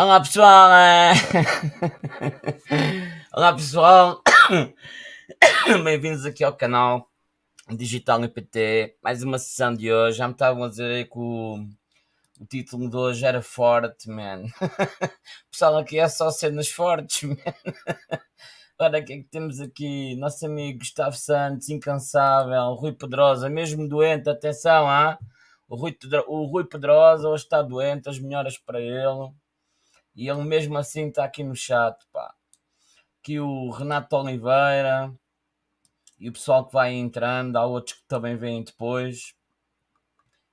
Olá pessoal! eh. Olá pessoal! Bem-vindos aqui ao canal Digital IPT. Mais uma sessão de hoje. Já me estavam a dizer que o, o título de hoje era forte, man. pessoal, aqui é só cenas fortes, man. Ora, o que é que temos aqui? Nosso amigo Gustavo Santos, incansável, Rui Pedrosa, mesmo doente, atenção, ah? O Rui, o Rui Pedrosa hoje está doente, as melhoras para ele. E ele mesmo assim está aqui no chat, pá. Aqui o Renato Oliveira e o pessoal que vai entrando, há outros que também vêm depois.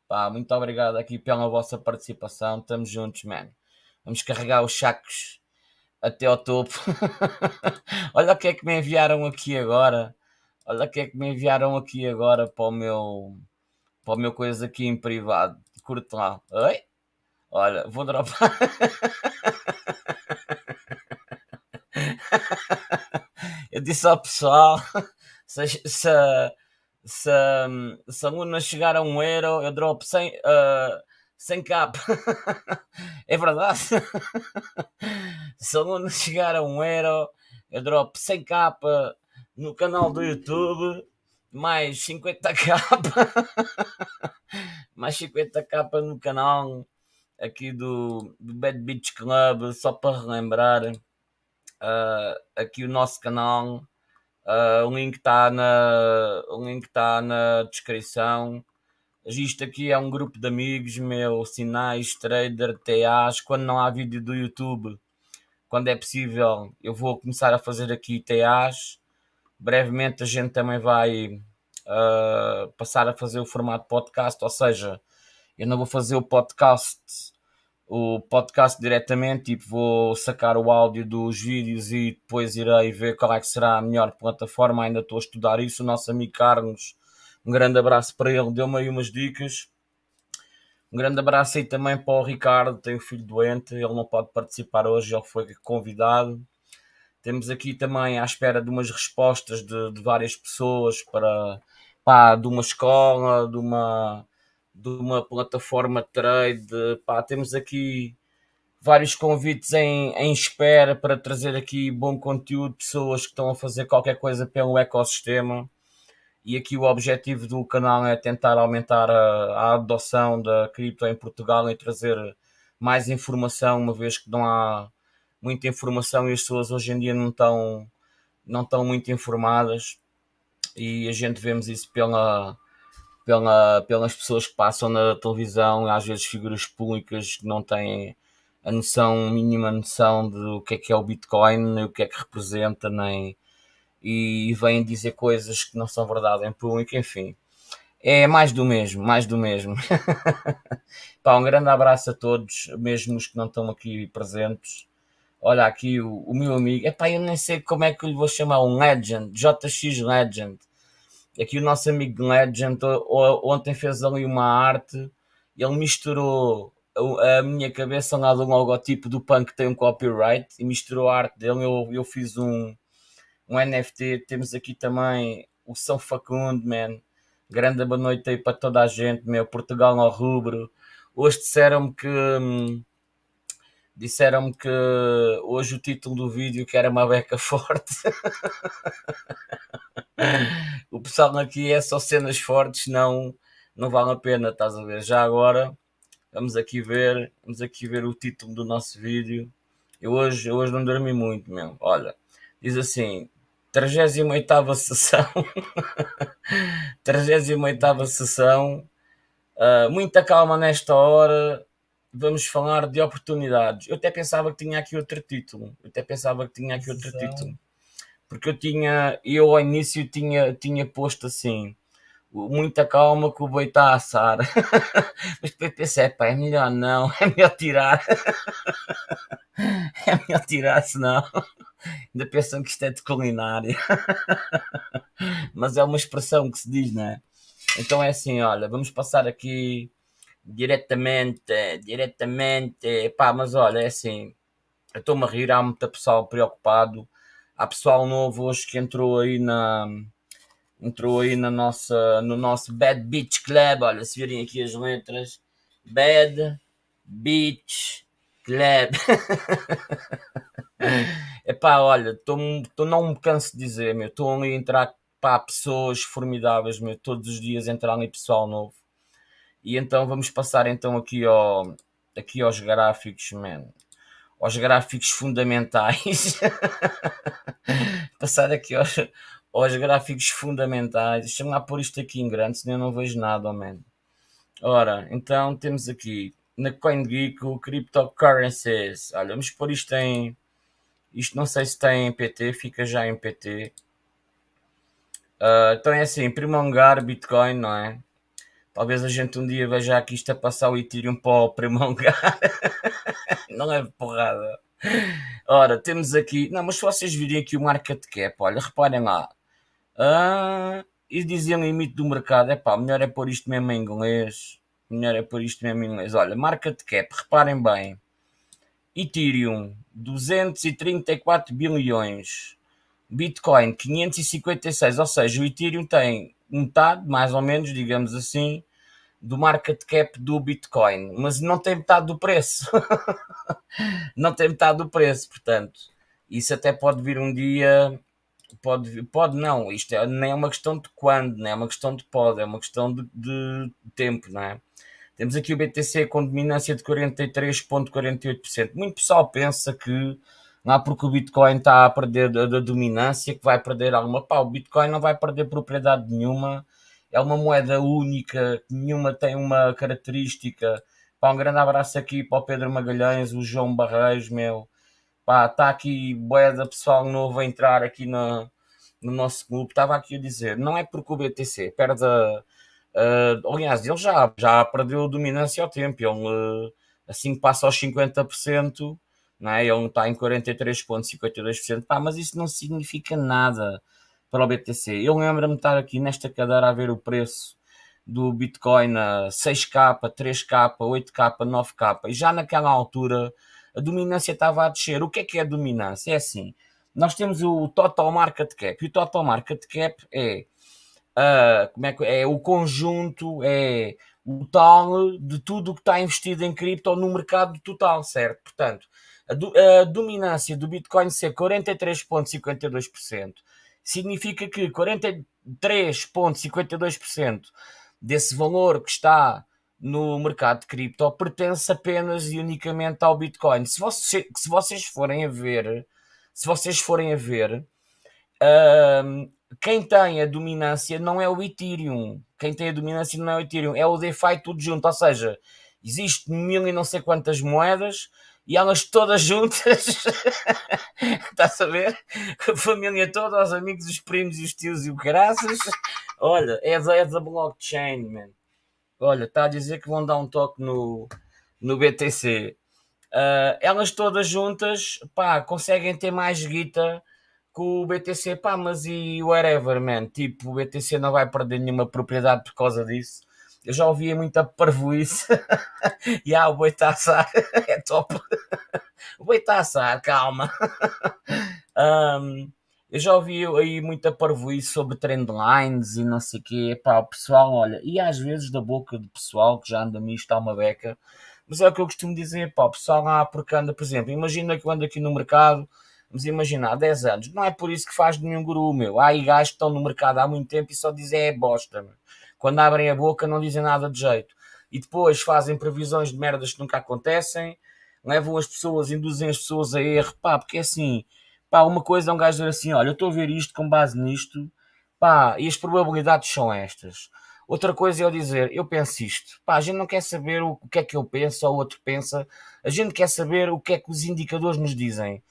Pá, muito obrigado aqui pela vossa participação. Estamos juntos, man. Vamos carregar os sacos até ao topo. Olha o que é que me enviaram aqui agora. Olha o que é que me enviaram aqui agora para o meu para o meu coisa aqui em privado. Curte lá. Oi? Olha, vou dropar. Eu disse ao pessoal: se, se, se, se a Luna chegar a um euro, eu drop 100, uh, 100 cap. é verdade. se a Luna chegar a um euro, eu drop 100 capa no canal do YouTube, mais 50 capa, mais 50 capa no canal aqui do, do Bad Beach Club, só para relembrar ah, aqui o nosso canal. Ah, o link está na, o link tá na descrição. Isto aqui é um grupo de amigos meu, sinais, trader, TAs. Quando não há vídeo do YouTube, quando é possível, eu vou começar a fazer aqui TAs. Brevemente a gente também vai ah, passar a fazer o formato podcast, ou seja, eu não vou fazer o podcast o podcast diretamente, tipo, vou sacar o áudio dos vídeos e depois irei ver qual é que será a melhor plataforma, ainda estou a estudar isso, o nosso amigo Carlos, um grande abraço para ele, deu-me aí umas dicas, um grande abraço aí também para o Ricardo, tem um filho doente, ele não pode participar hoje, ele foi convidado, temos aqui também à espera de umas respostas de, de várias pessoas para, pá, de uma escola, de uma de uma plataforma de trade. Pá, temos aqui vários convites em, em espera para trazer aqui bom conteúdo, pessoas que estão a fazer qualquer coisa pelo ecossistema. E aqui o objetivo do canal é tentar aumentar a, a adoção da cripto em Portugal e trazer mais informação, uma vez que não há muita informação e as pessoas hoje em dia não estão, não estão muito informadas. E a gente vemos isso pela, pela, pelas pessoas que passam na televisão, às vezes figuras públicas que não têm a noção, mínima noção do que é que é o Bitcoin, o que é que representa, nem e vêm dizer coisas que não são verdade em público, enfim. É mais do mesmo, mais do mesmo. Pá, um grande abraço a todos, mesmo os que não estão aqui presentes. Olha aqui o, o meu amigo, epá, eu nem sei como é que eu lhe vou chamar, um Legend, JX Legend. Aqui o nosso amigo Legend ontem fez ali uma arte, ele misturou a, minha cabeça lá do logotipo do punk que tem um copyright e misturou a arte dele. Eu, eu fiz um, um NFT. Temos aqui também o São Facundo, man. Grande boa noite aí para toda a gente, meu. Portugal ao rubro. Hoje disseram-me que. hum, Disseram-me que hoje o título do vídeo que era uma beca forte. o pessoal aqui é só cenas fortes, não, não vale a pena, estás a ver? Já agora, vamos aqui ver, vamos aqui ver o título do nosso vídeo. Eu hoje, eu hoje não dormi muito, meu. Olha, diz assim, 38ª sessão, 38ª sessão, ah, muita calma nesta hora, vamos falar de oportunidades. Eu até pensava que tinha aqui outro título, eu até pensava que tinha aqui outro Sessão. título porque eu tinha, eu ao início tinha, tinha posto assim, muita calma que o boi está a assar, mas depois pensei, pá, é melhor não, é melhor tirar, é melhor tirar, senão ainda pensam que isto é de culinária, mas é uma expressão que se diz, não é? Então é assim, olha, vamos passar aqui diretamente, diretamente, pá, mas olha, é assim, eu estou-me a rir, há muita pessoal preocupado, há pessoal novo hoje que entrou aí na entrou aí na nossa, no nosso Bad Beach Club, olha, se virem aqui as letras, Bad Beach Claro. Epá, olha, tô, não me canso de dizer, meu. Estou ali a entrar pá, pessoas formidáveis, meu. Todos os dias entrar ali pessoal novo. E então vamos passar então aqui, ao, aqui aos gráficos, man. Aos gráficos fundamentais. passar aqui aos, aos gráficos fundamentais. Deixa-me lá pôr isto aqui em grande, senão eu não vejo nada, oh, man. Ora, então temos aqui na CoinGeek o Cryptocurrencies. Olha, vamos pôr isto em. Isto não sei se tem em PT, fica já em PT. Uh, então é assim, em primeiro lugar, Bitcoin, não é? Talvez a gente um dia veja aqui isto a passar o Ethereum para o primeiro lugar. não é porrada. Ora, temos aqui. Não, mas se vocês virem aqui o market cap, olha, reparem lá. Ah, e diziam limite do mercado, é pá, melhor é pôr isto mesmo em inglês. Melhor é pôr isto mesmo em inglês. Olha, market cap, reparem bem. Ethereum, 234 bilhões. Bitcoin, 556. Ou seja, o Ethereum tem metade, mais ou menos, digamos assim, do market cap do Bitcoin. Mas não tem metade do preço. não tem metade do preço, portanto. Isso até pode vir um dia pode, pode não, isto é, nem é uma questão de quando, nem é uma questão de pode, é uma questão de, de tempo, não é? Temos aqui o BTC com dominância de 43,48%. Muito pessoal pensa que não porque o Bitcoin está a perder da dominância que vai perder alguma. Pá, o Bitcoin não vai perder propriedade nenhuma, é uma moeda única, nenhuma tem uma característica. Pá, um grande abraço aqui para o Pedro Magalhães, o João Barreiros, meu. Pá, está aqui boeda pessoal novo a entrar aqui no, no nosso grupo. Estava aqui a dizer, não é porque o BTC perde a Uh, aliás, ele já, já perdeu a dominância ao tempo. Ele, uh, assim que passa aos 50%, não é? ele está em 43,52%. Pá, mas isso não significa nada para o BTC. Eu lembro-me de estar aqui nesta cadeira a ver o preço do Bitcoin a 6K, 3K, 8K, 9K. E já naquela altura a dominância estava a descer. O que é que é a dominância? É assim, nós temos o Total Market Cap. E o Total Market Cap é uh, como é, que, é o conjunto, é o tal de tudo o que está investido em cripto no mercado total, certo? Portanto, a, do, a dominância do Bitcoin ser 43,52% significa que 43,52% desse valor que está no mercado de cripto pertence apenas e unicamente ao Bitcoin. Se, você, se vocês forem a ver, se vocês forem a ver, uh, quem tem a dominância não é o Ethereum. Quem tem a dominância não é o Ethereum, é o DeFi tudo junto. Ou seja, existe mil e não sei quantas moedas e elas todas juntas. Está a ver? A família toda, os amigos, os primos, os tios e o caraças. Olha, é da, é da blockchain, man. Olha, está a dizer que vão dar um toque no, no BTC. Uh, ah, elas todas juntas, pá, conseguem ter mais guita com o BTC, pá, mas e whatever, man, tipo, o BTC não vai perder nenhuma propriedade por causa disso. Eu já ouvia muita parvoíce. e ah, o boi está assar, é top. o boi está assar, calma. um, eu já ouvi aí muita parvoíce sobre trendlines e não sei o quê. Pá, o pessoal, olha, e às vezes da boca do pessoal que já anda nisto há uma beca. Mas é o que eu costumo dizer, pá, o pessoal lá porque anda, por exemplo, imagina que eu ando aqui no mercado Vamos imaginar, 10 anos. Não é por isso que faz nenhum guru, meu. Há aí gajos que estão no mercado há muito tempo e só dizem é bosta, meu. Quando abrem a boca não dizem nada de jeito. E depois fazem previsões de merdas que nunca acontecem, levam as pessoas, induzem as pessoas a erro, pá, porque é assim, pá, uma coisa é um gajo dizer assim, olha, eu estou a ver isto com base nisto, pá, e as probabilidades são estas. Outra coisa é eu dizer, eu penso isto. Pá, a gente não quer saber o que é que eu penso ou o outro pensa. A gente quer saber o que é que os indicadores nos dizem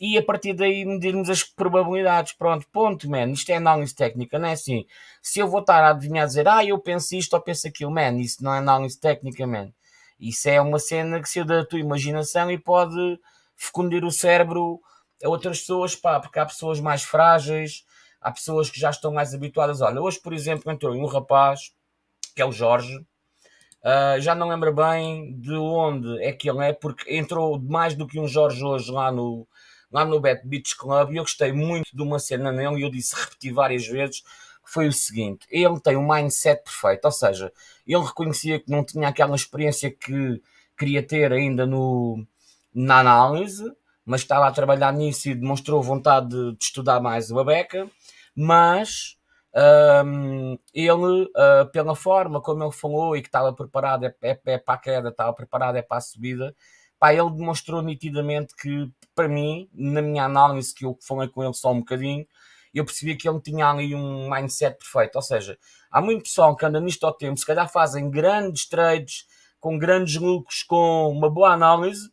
e a partir daí medirmos as probabilidades. Pronto, ponto, man. Isto é análise técnica, não é assim? Se eu vou estar a adivinhar dizer, ah, eu penso isto ou penso aquilo, man, isso não é análise técnica, man. Isso é uma cena que se da tua imaginação e pode fecundir o cérebro a outras pessoas, pá, porque há pessoas mais frágeis, há pessoas que já estão mais habituadas. Olha, hoje, por exemplo, entrou um rapaz, que é o Jorge, Uh, já não lembro bem de onde é que ele é, porque entrou mais do que um Jorge hoje lá no, lá no Bet Beach Club e eu gostei muito de uma cena nele e eu disse, repeti várias vezes, foi o seguinte, ele tem um mindset perfeito, ou seja, ele reconhecia que não tinha aquela experiência que queria ter ainda no, na análise, mas estava a trabalhar nisso e demonstrou vontade de, de estudar mais o Abeca, mas um, ele, uh, pela forma como ele falou e que estava preparado é, é, é para a queda, estava preparado é para a subida, pá, ele demonstrou nitidamente que, para mim, na minha análise, que eu falei com ele só um bocadinho, eu percebi que ele tinha ali um mindset perfeito. Ou seja, há muito pessoal que anda nisto ao tempo, se calhar fazem grandes trades, com grandes lucros, com uma boa análise,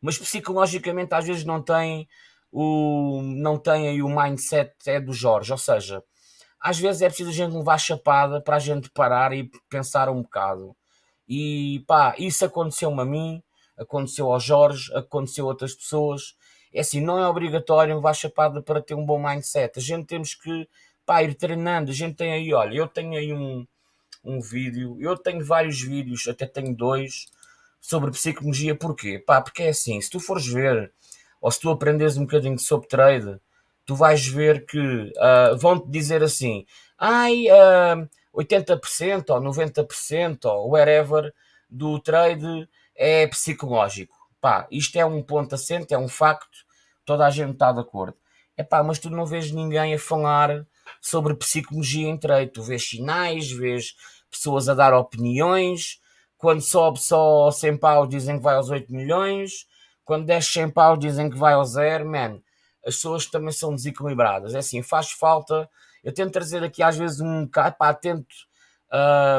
mas psicologicamente às vezes não tem o, não tem aí o mindset é do Jorge. Ou seja, às vezes é preciso a gente levar chapada para a gente parar e pensar um bocado. E pá, isso aconteceu-me a mim, aconteceu ao Jorge, aconteceu a outras pessoas. É assim, não é obrigatório levar chapada para ter um bom mindset. A gente temos que pá, ir treinando. A gente tem aí, olha, eu tenho aí um, um vídeo, eu tenho vários vídeos, até tenho dois, sobre psicologia. Porquê? Pá, porque é assim, se tu fores ver, ou se tu aprendes um bocadinho sobre trade, tu vais ver que uh, vão-te dizer assim, ai, uh, 80% ou 90% ou whatever do trade é psicológico. Pá, isto é um ponto assente, é um facto, toda a gente está de acordo. É pá, mas tu não vês ninguém a falar sobre psicologia em trade. Tu vês sinais, vês pessoas a dar opiniões. Quando sobe só 100 paus dizem que vai aos 8 milhões. Quando desce 100 paus dizem que vai ao zero. Man, as pessoas também são desequilibradas. É assim, faz falta. Eu tento trazer aqui às vezes um bocado, pá, tento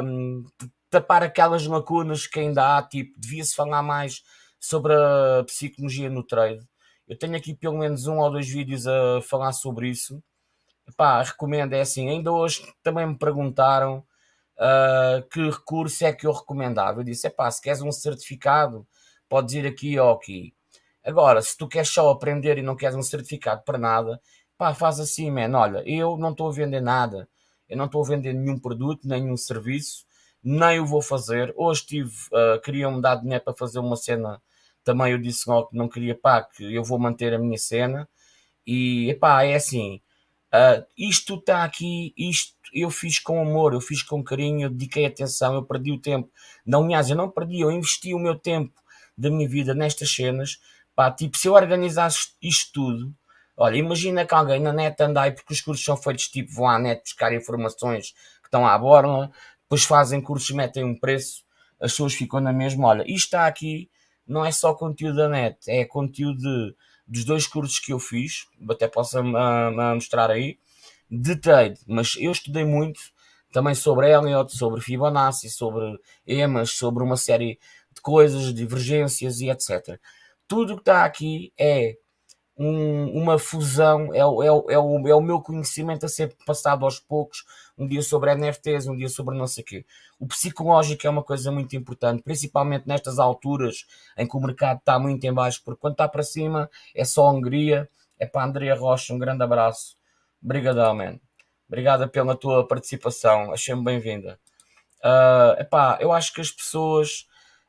um, tapar aquelas lacunas que ainda há, tipo, devia-se falar mais sobre a psicologia no trade. Eu tenho aqui pelo menos um ou dois vídeos a falar sobre isso. Pá, recomendo, é assim, ainda hoje também me perguntaram uh, que recurso é que eu recomendava. Eu disse, é pá, se queres um certificado, podes ir aqui ou aqui. Agora, se tu queres só aprender e não queres um certificado para nada, pá, faz assim, man, olha, eu não estou a vender nada, eu não estou a vender nenhum produto, nenhum serviço, nem o vou fazer. Hoje tive, uh, queriam-me dar dinheiro para fazer uma cena, também eu disse logo que não queria, pá, que eu vou manter a minha cena. E, pá, é assim, uh, isto está aqui, isto eu fiz com amor, eu fiz com carinho, eu dediquei atenção, eu perdi o tempo. Não, aliás, eu não perdi, eu investi o meu tempo da minha vida nestas cenas. Pá, tipo, se eu organizasse isto tudo, olha, imagina que alguém na net anda aí, porque os cursos são feitos tipo, vão à net buscar informações que estão à borla, depois fazem cursos, metem um preço, as pessoas ficam na mesma. Olha, isto está aqui, não é só conteúdo da net, é conteúdo de, dos dois cursos que eu fiz, até posso uh, mostrar aí, de trade, mas eu estudei muito também sobre Elliot, sobre Fibonacci, sobre EMAs, sobre uma série de coisas, divergências e etc. Tudo que está aqui é um, uma fusão, é, é, é, o, é o meu conhecimento a ser passado aos poucos, um dia sobre NFTs, um dia sobre não sei o quê. O psicológico é uma coisa muito importante, principalmente nestas alturas em que o mercado está muito em baixo, porque quando está para cima é só Hungria. É para Andrea Rocha, um grande abraço. Obrigadão, man. Obrigada pela tua participação, achei-me bem-vinda. Uh, epá, eu acho que as pessoas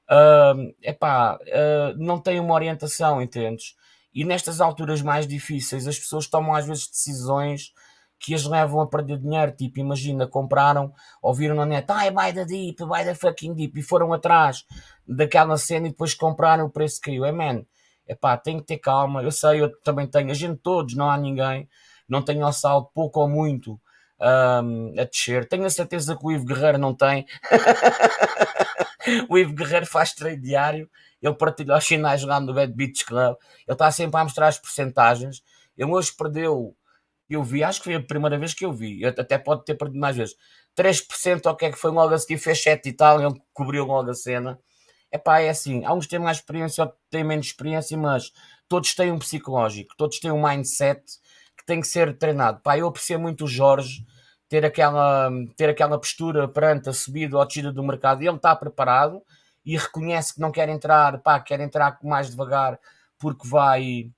uh, epá, uh, não têm uma orientação, entendes? E nestas alturas mais difíceis, as pessoas tomam às vezes decisões que as levam a perder dinheiro. Tipo, imagina, compraram, ouviram na net, ai, buy the deep, buy the fucking deep, e foram atrás daquela cena e depois compraram, o preço caiu. É, man, epá, tem que ter calma. Eu sei, eu também tenho, a gente todos, não há ninguém, não tem ao saldo pouco ou muito um, a descer. Tenho a certeza que o Ivo Guerreiro não tem. o Ivo Guerreiro faz trade diário ele partilha os sinais jogando no Bad Beach Club, ele está sempre a mostrar as porcentagens. Ele hoje perdeu, eu vi, acho que foi a primeira vez que eu vi, eu até pode ter perdido mais vezes, 3% ou o que é que foi logo a seguir, fez 7 e tal, ele cobriu logo a cena. É pá, é assim, há uns que têm mais experiência, outros têm menos experiência, mas todos têm um psicológico, todos têm um mindset tem que ser treinado. Pá, eu aprecio muito o Jorge ter aquela, ter aquela postura perante a subida ou a descida do mercado, ele está preparado, e reconhece que não quer entrar, pá, quer entrar mais devagar porque vai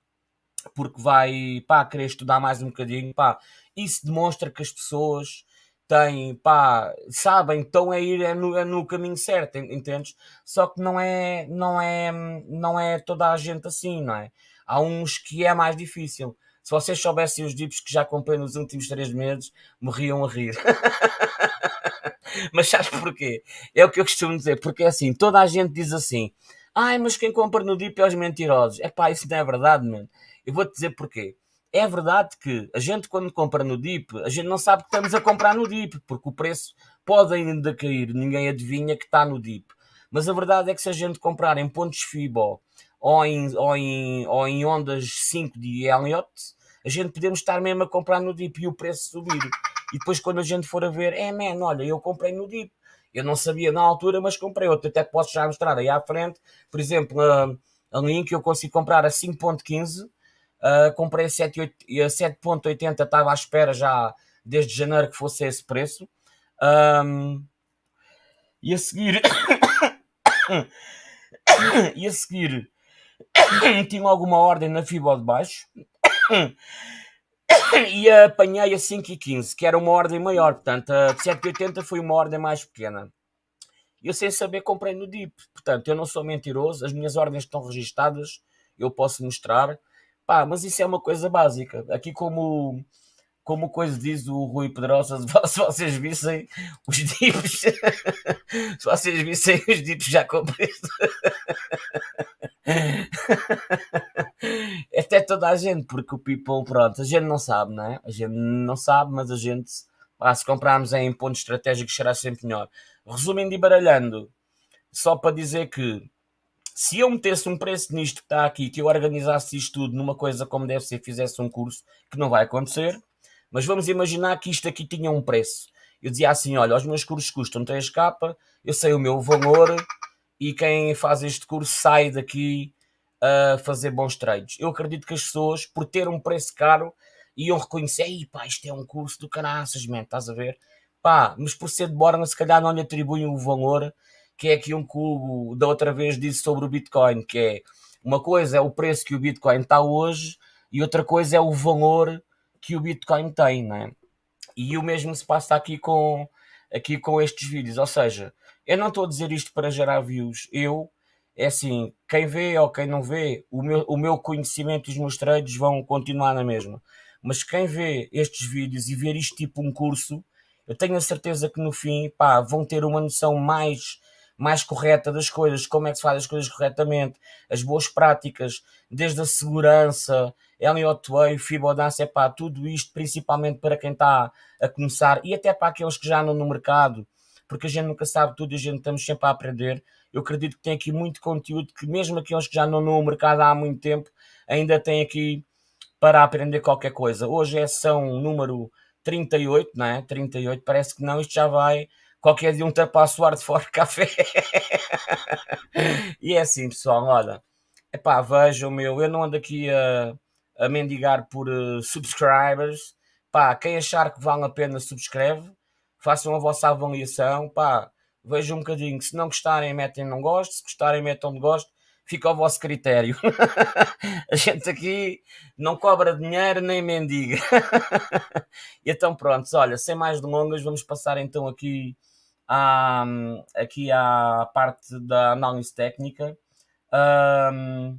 porque vai, pá, querer estudar mais um bocadinho, pá, isso demonstra que as pessoas têm, pá, sabem, estão a ir é no, é no caminho certo, entendes? Só que não é, não é, não é toda a gente assim, não é? Há uns que é mais difícil. Se vocês soubessem os dips que já comprei nos últimos três meses, morriam a rir. Mas sabes porquê? É o que eu costumo dizer, porque é assim, toda a gente diz assim, Ai, mas quem compra no DIP é os mentirosos. É pá, isso não é verdade, mano. Eu vou-te dizer porquê. É verdade que a gente, quando compra no DIP, a gente não sabe que estamos a comprar no DIP, porque o preço pode ainda cair, ninguém adivinha que está no DIP. Mas a verdade é que se a gente comprar em pontos FIBO ou em, ou em, ou em ondas 5 de Elliott, a gente podemos estar mesmo a comprar no DIP e o preço subir. E depois, quando a gente for a ver, é, man, olha, eu comprei no DIP. Eu não sabia na altura, mas comprei outro. Até posso já mostrar aí à frente. Por exemplo, a, a Link eu consigo comprar a 5.15 Uh, comprei a 7.80, estava à espera já desde janeiro que fosse esse preço. Um, e a seguir. e a seguir. tinha alguma ordem na fibra de baixo. e apanhei a 5.15, que era uma ordem maior. Portanto, a 7.80 foi uma ordem mais pequena. Eu sem saber comprei no DIP. Portanto, eu não sou mentiroso. As minhas ordens estão registadas. Eu posso mostrar. Pá, mas isso é uma coisa básica. Aqui como como coisa diz o Rui Pedrosa, se vocês vissem os dips, se vocês vissem os dips já comprei. Até toda a gente, porque o people, pronto, a gente não sabe, não é? A gente não sabe, mas a gente, pá, se comprarmos em pontos estratégicos, será sempre melhor. Resumindo e baralhando, só para dizer que se eu metesse um preço nisto que está aqui, que eu organizasse isto tudo numa coisa como deve ser, fizesse um curso, que não vai acontecer, mas vamos imaginar que isto aqui tinha um preço. Eu dizia assim: olha, os meus cursos custam 3k, eu sei o meu valor e quem faz este curso sai daqui a fazer bons trades. Eu acredito que as pessoas, por ter um preço caro, iam reconhecer: Ei, pá, isto é um curso do caraças, man, estás a ver? Pá, mas por ser de Borna, se calhar não lhe atribuem o valor que é aqui um cubo da outra vez disse sobre o Bitcoin, que é uma coisa é o preço que o Bitcoin está hoje e outra coisa é o valor que o Bitcoin tem, né? E o mesmo se passa aqui com, aqui com estes vídeos, ou seja, eu não estou a dizer isto para gerar views, eu, é assim, quem vê ou quem não vê, o meu, o meu conhecimento e os meus trades vão continuar na mesma. Mas quem vê estes vídeos e ver isto tipo um curso, eu tenho a certeza que no fim, pá, vão ter uma noção mais mais correta das coisas, como é que se faz as coisas corretamente, as boas práticas, desde a segurança, Elliot Way, Fibonacci, pá, tudo isto principalmente para quem está a começar e até para aqueles que já andam no mercado, porque a gente nunca sabe tudo e a gente estamos sempre a aprender. Eu acredito que tem aqui muito conteúdo que mesmo aqueles que já andam no mercado há muito tempo, ainda tem aqui para aprender qualquer coisa. Hoje é sessão número 38, não é? 38, parece que não, isto já vai qualquer dia um ultrapassa o ar de fora café. e é assim, pessoal, olha, epá, vejam, meu, eu não ando aqui a, a mendigar por uh, subscribers. Pá, quem achar que vale a pena, subscreve. Façam a vossa avaliação. Pá, vejam um bocadinho. Se não gostarem, metem não gosto. Se gostarem, metam de gosto. Fica ao vosso critério. a gente aqui não cobra dinheiro nem mendiga. então, pronto, olha, sem mais delongas, vamos passar então aqui à, aqui à parte da análise técnica. Um,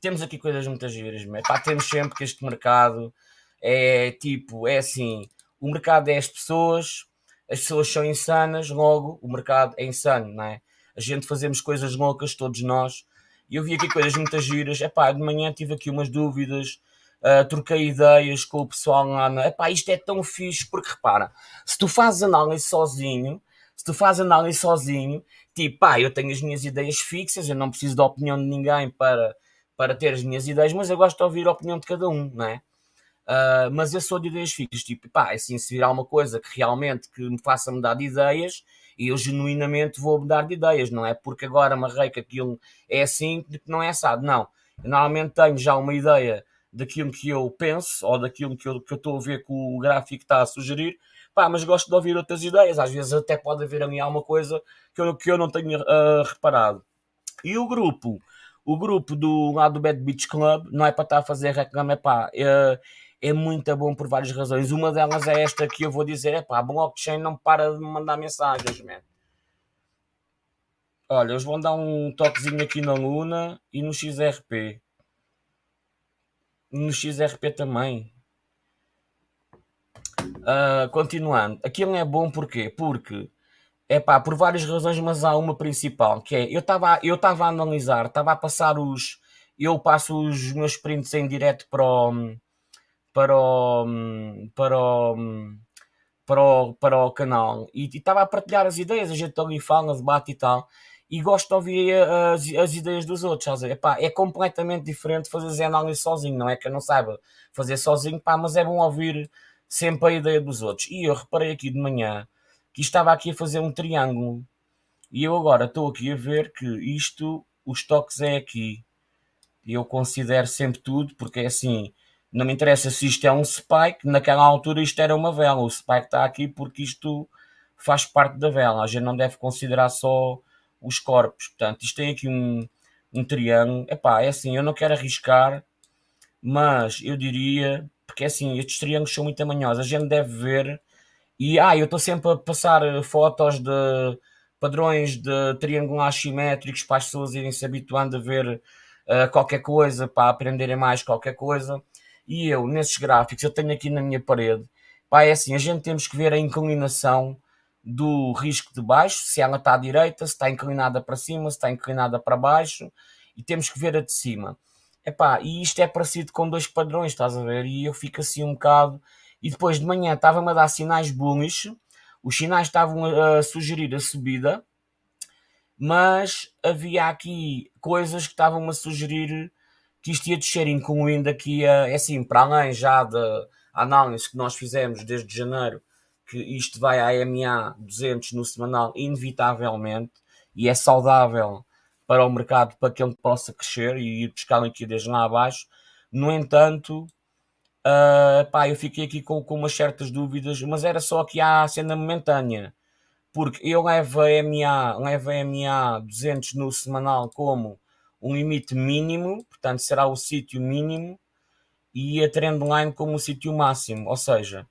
temos aqui coisas muito giras, mas pá, temos sempre que este mercado é tipo, é assim, o mercado é as pessoas, as pessoas são insanas, logo o mercado é insano, não é? A gente fazemos coisas loucas, todos nós, e eu vi aqui coisas muito giras, é pá, de manhã tive aqui umas dúvidas, uh, troquei ideias com o pessoal lá, é pá, isto é tão fixe, porque repara, se tu fazes análise sozinho, se tu fazes análise sozinho, tipo, pá, eu tenho as minhas ideias fixas, eu não preciso da opinião de ninguém para, para ter as minhas ideias, mas eu gosto de ouvir a opinião de cada um, não é? Uh, mas eu sou de ideias fixas, tipo, pá, assim, se vir alguma coisa que realmente que me faça mudar de ideias, eu genuinamente vou mudar de ideias, não é porque agora amarrei que aquilo é assim, que não é assado, não. Eu normalmente tenho já uma ideia daquilo que eu penso, ou daquilo que eu, que eu estou a ver que o gráfico está a sugerir, Pá, mas gosto de ouvir outras ideias. Às vezes até pode haver ali alguma coisa que eu, que eu não tenho uh, reparado. E o grupo, o grupo do lado do Bad Beach Club, não é para estar a fazer reclame, é pá, é, é muito bom por várias razões. Uma delas é esta que eu vou dizer, é pá, a blockchain não para de me mandar mensagens, man. Olha, eles vão dar um toquezinho aqui na Luna e no XRP. No XRP também. Uh, continuando, aquilo é bom porquê? Porque É pá, por várias razões, mas há uma principal, que é, eu estava eu a analisar, estava a passar os, eu passo os meus prints em direto para o, para o, para o, para o, para o canal e estava a partilhar as ideias, a gente ali fala, debate e tal, e gosto de ouvir as, as ideias dos outros, Epá, é completamente diferente fazer análise sozinho, não é que eu não saiba fazer sozinho, pá, mas é bom ouvir sempre a ideia dos outros. E eu reparei aqui de manhã que estava aqui a fazer um triângulo. E eu agora estou aqui a ver que isto, os toques é aqui. Eu considero sempre tudo, porque é assim, não me interessa se isto é um spike, naquela altura isto era uma vela. O spike está aqui porque isto faz parte da vela. A gente não deve considerar só os corpos. Portanto, isto tem aqui um, um triângulo. Epá, é assim, eu não quero arriscar, mas eu diria, porque é assim, estes triângulos são muito tamanhosos. A gente deve ver. E ah, eu estou sempre a passar fotos de padrões de triângulos simétricos para as pessoas irem se habituando a ver uh, qualquer coisa, para aprenderem mais qualquer coisa. E eu, nesses gráficos, eu tenho aqui na minha parede, pá, é assim, a gente temos que ver a inclinação do risco de baixo, se ela está à direita, se está inclinada para cima, se está inclinada para baixo, e temos que ver a de cima. Epá, e isto é parecido com dois padrões, estás a ver? E eu fico assim um bocado. E depois de manhã estava-me a dar sinais bullish, os sinais estavam a, a sugerir a subida, mas havia aqui coisas que estavam a sugerir que isto ia descer, incluindo aqui, a, é assim, para além já da análise que nós fizemos desde janeiro, que isto vai à MA 200 no semanal, inevitavelmente, e é saudável para o mercado para que ele possa crescer e ir buscar liquidez lá abaixo. No entanto, uh, pá, eu fiquei aqui com, com umas certas dúvidas, mas era só que há a cena momentânea, porque eu levo a MA, levo a MA 200 no semanal como um limite mínimo, portanto será o sítio mínimo, e a trendline como o sítio máximo, ou seja,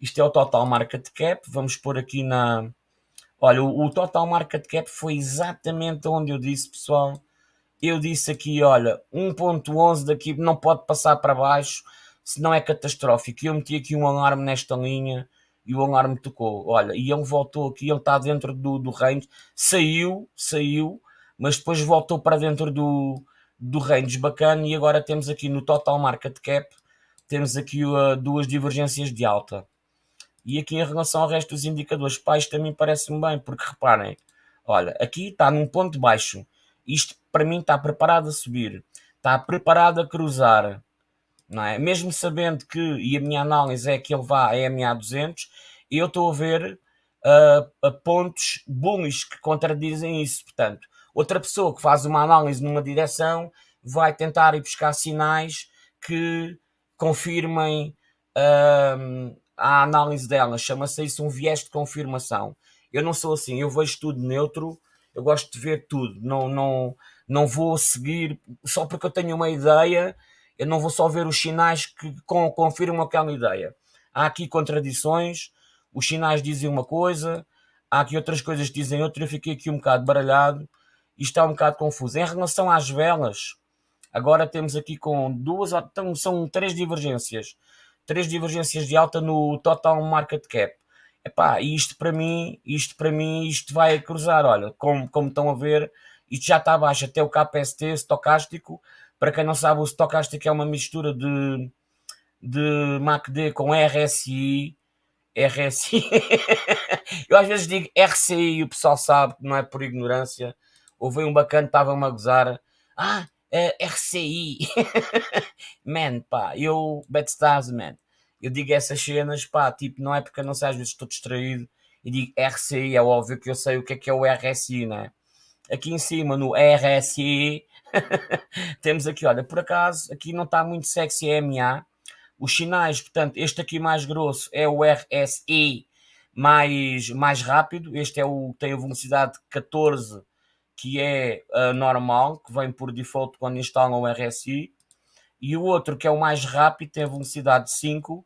isto é o total market cap. Vamos pôr aqui na. Olha, o, total market cap foi exatamente onde eu disse, pessoal. Eu disse aqui, olha, 1.11 daqui não pode passar para baixo, senão é catastrófico. Eu meti aqui um alarme nesta linha e o alarme tocou. Olha, e ele voltou aqui, ele está dentro do, do range, saiu, saiu, mas depois voltou para dentro do, do range bacana e agora temos aqui no total market cap, temos aqui uh, duas divergências de alta. E aqui em relação ao resto dos indicadores pais também parece-me bem, porque reparem, olha, aqui está num ponto baixo. Isto para mim está preparado a subir, está preparado a cruzar, não é? Mesmo sabendo que, e a minha análise é que ele vá a MA 200, eu estou a ver uh, pontos bullish que contradizem isso. Portanto, outra pessoa que faz uma análise numa direção vai tentar ir buscar sinais que confirmem uh, a análise dela, chama-se isso um viés de confirmação. Eu não sou assim, eu vejo tudo neutro, eu gosto de ver tudo, não, não, não vou seguir. Só porque eu tenho uma ideia, eu não vou só ver os sinais que confirmam aquela ideia. Há aqui contradições, os sinais dizem uma coisa, há aqui outras coisas que dizem outra, eu fiquei aqui um bocado baralhado e está um bocado confuso. Em relação às velas, agora temos aqui com duas, então são três divergências. Três divergências de alta no total market cap. Epá, isto para mim, isto para mim, isto vai cruzar, olha, como, como estão a ver, isto já está abaixo, até o KPST estocástico, para quem não sabe, o estocástico é uma mistura de, de MACD com RSI, RSI, eu às vezes digo RCI e o pessoal sabe que não é por ignorância, houve um bacana, estava-me a gozar, ah, uh, RCI. man, pá, eu, Stars, man, eu digo essas cenas, pá, tipo, não é porque eu não sei, às vezes estou distraído e digo RCI, é óbvio que eu sei o que é que é o RSI, né? Aqui em cima, no RSI, temos aqui, olha, por acaso, aqui não está muito sexy MA. Os sinais, portanto, este aqui mais grosso é o RSI mais, mais rápido. Este é o tem a velocidade de 14 que é uh, normal, que vem por default quando instalam o RSI, e o outro que é o mais rápido tem a velocidade de 5,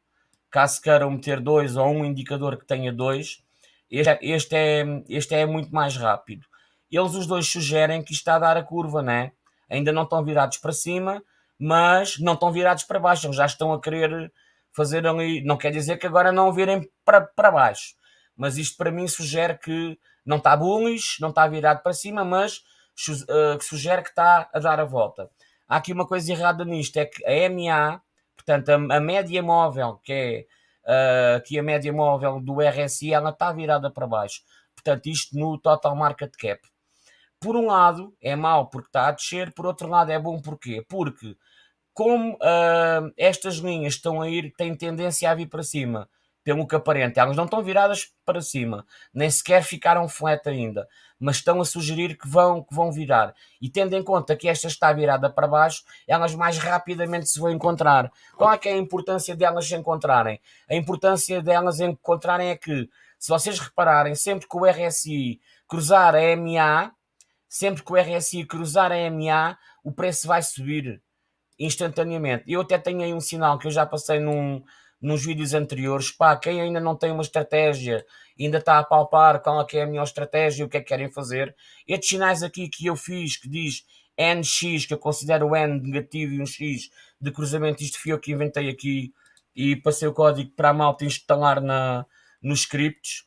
caso queiram meter dois ou um indicador que tenha dois, este, este, é, este é muito mais rápido. Eles os dois sugerem que está a dar a curva, né? Ainda não estão virados para cima, mas não estão virados para baixo, já estão a querer fazer ali, não quer dizer que agora não virem para, para baixo, mas isto para mim sugere que não está bullish, não está virado para cima, mas uh, sugere que está a dar a volta. Há aqui uma coisa errada nisto, é que a MA, portanto, a, a média móvel, que é uh, que a média móvel do RSI, ela está virada para baixo. Portanto, isto no total market cap. Por um lado, é mau porque está a descer, por outro lado, é bom porquê? Porque como uh, estas linhas estão a ir, têm tendência a vir para cima, pelo que aparente, elas não estão viradas para cima, nem sequer ficaram flat ainda, mas estão a sugerir que vão, que vão virar. E tendo em conta que esta está virada para baixo, elas mais rapidamente se vão encontrar. Qual é que é a importância delas se encontrarem? A importância delas encontrarem é que, se vocês repararem, sempre que o RSI cruzar a MA, sempre que o RSI cruzar a MA, o preço vai subir instantaneamente. Eu até tenho aí um sinal que eu já passei num, nos vídeos anteriores. Pá, quem ainda não tem uma estratégia, ainda está a palpar qual é, que é a melhor estratégia, o que é que querem fazer. Estes sinais aqui que eu fiz, que diz NX, que eu considero o N negativo e um X de cruzamento, isto fui eu que inventei aqui e passei o código para a malta instalar na, nos scripts.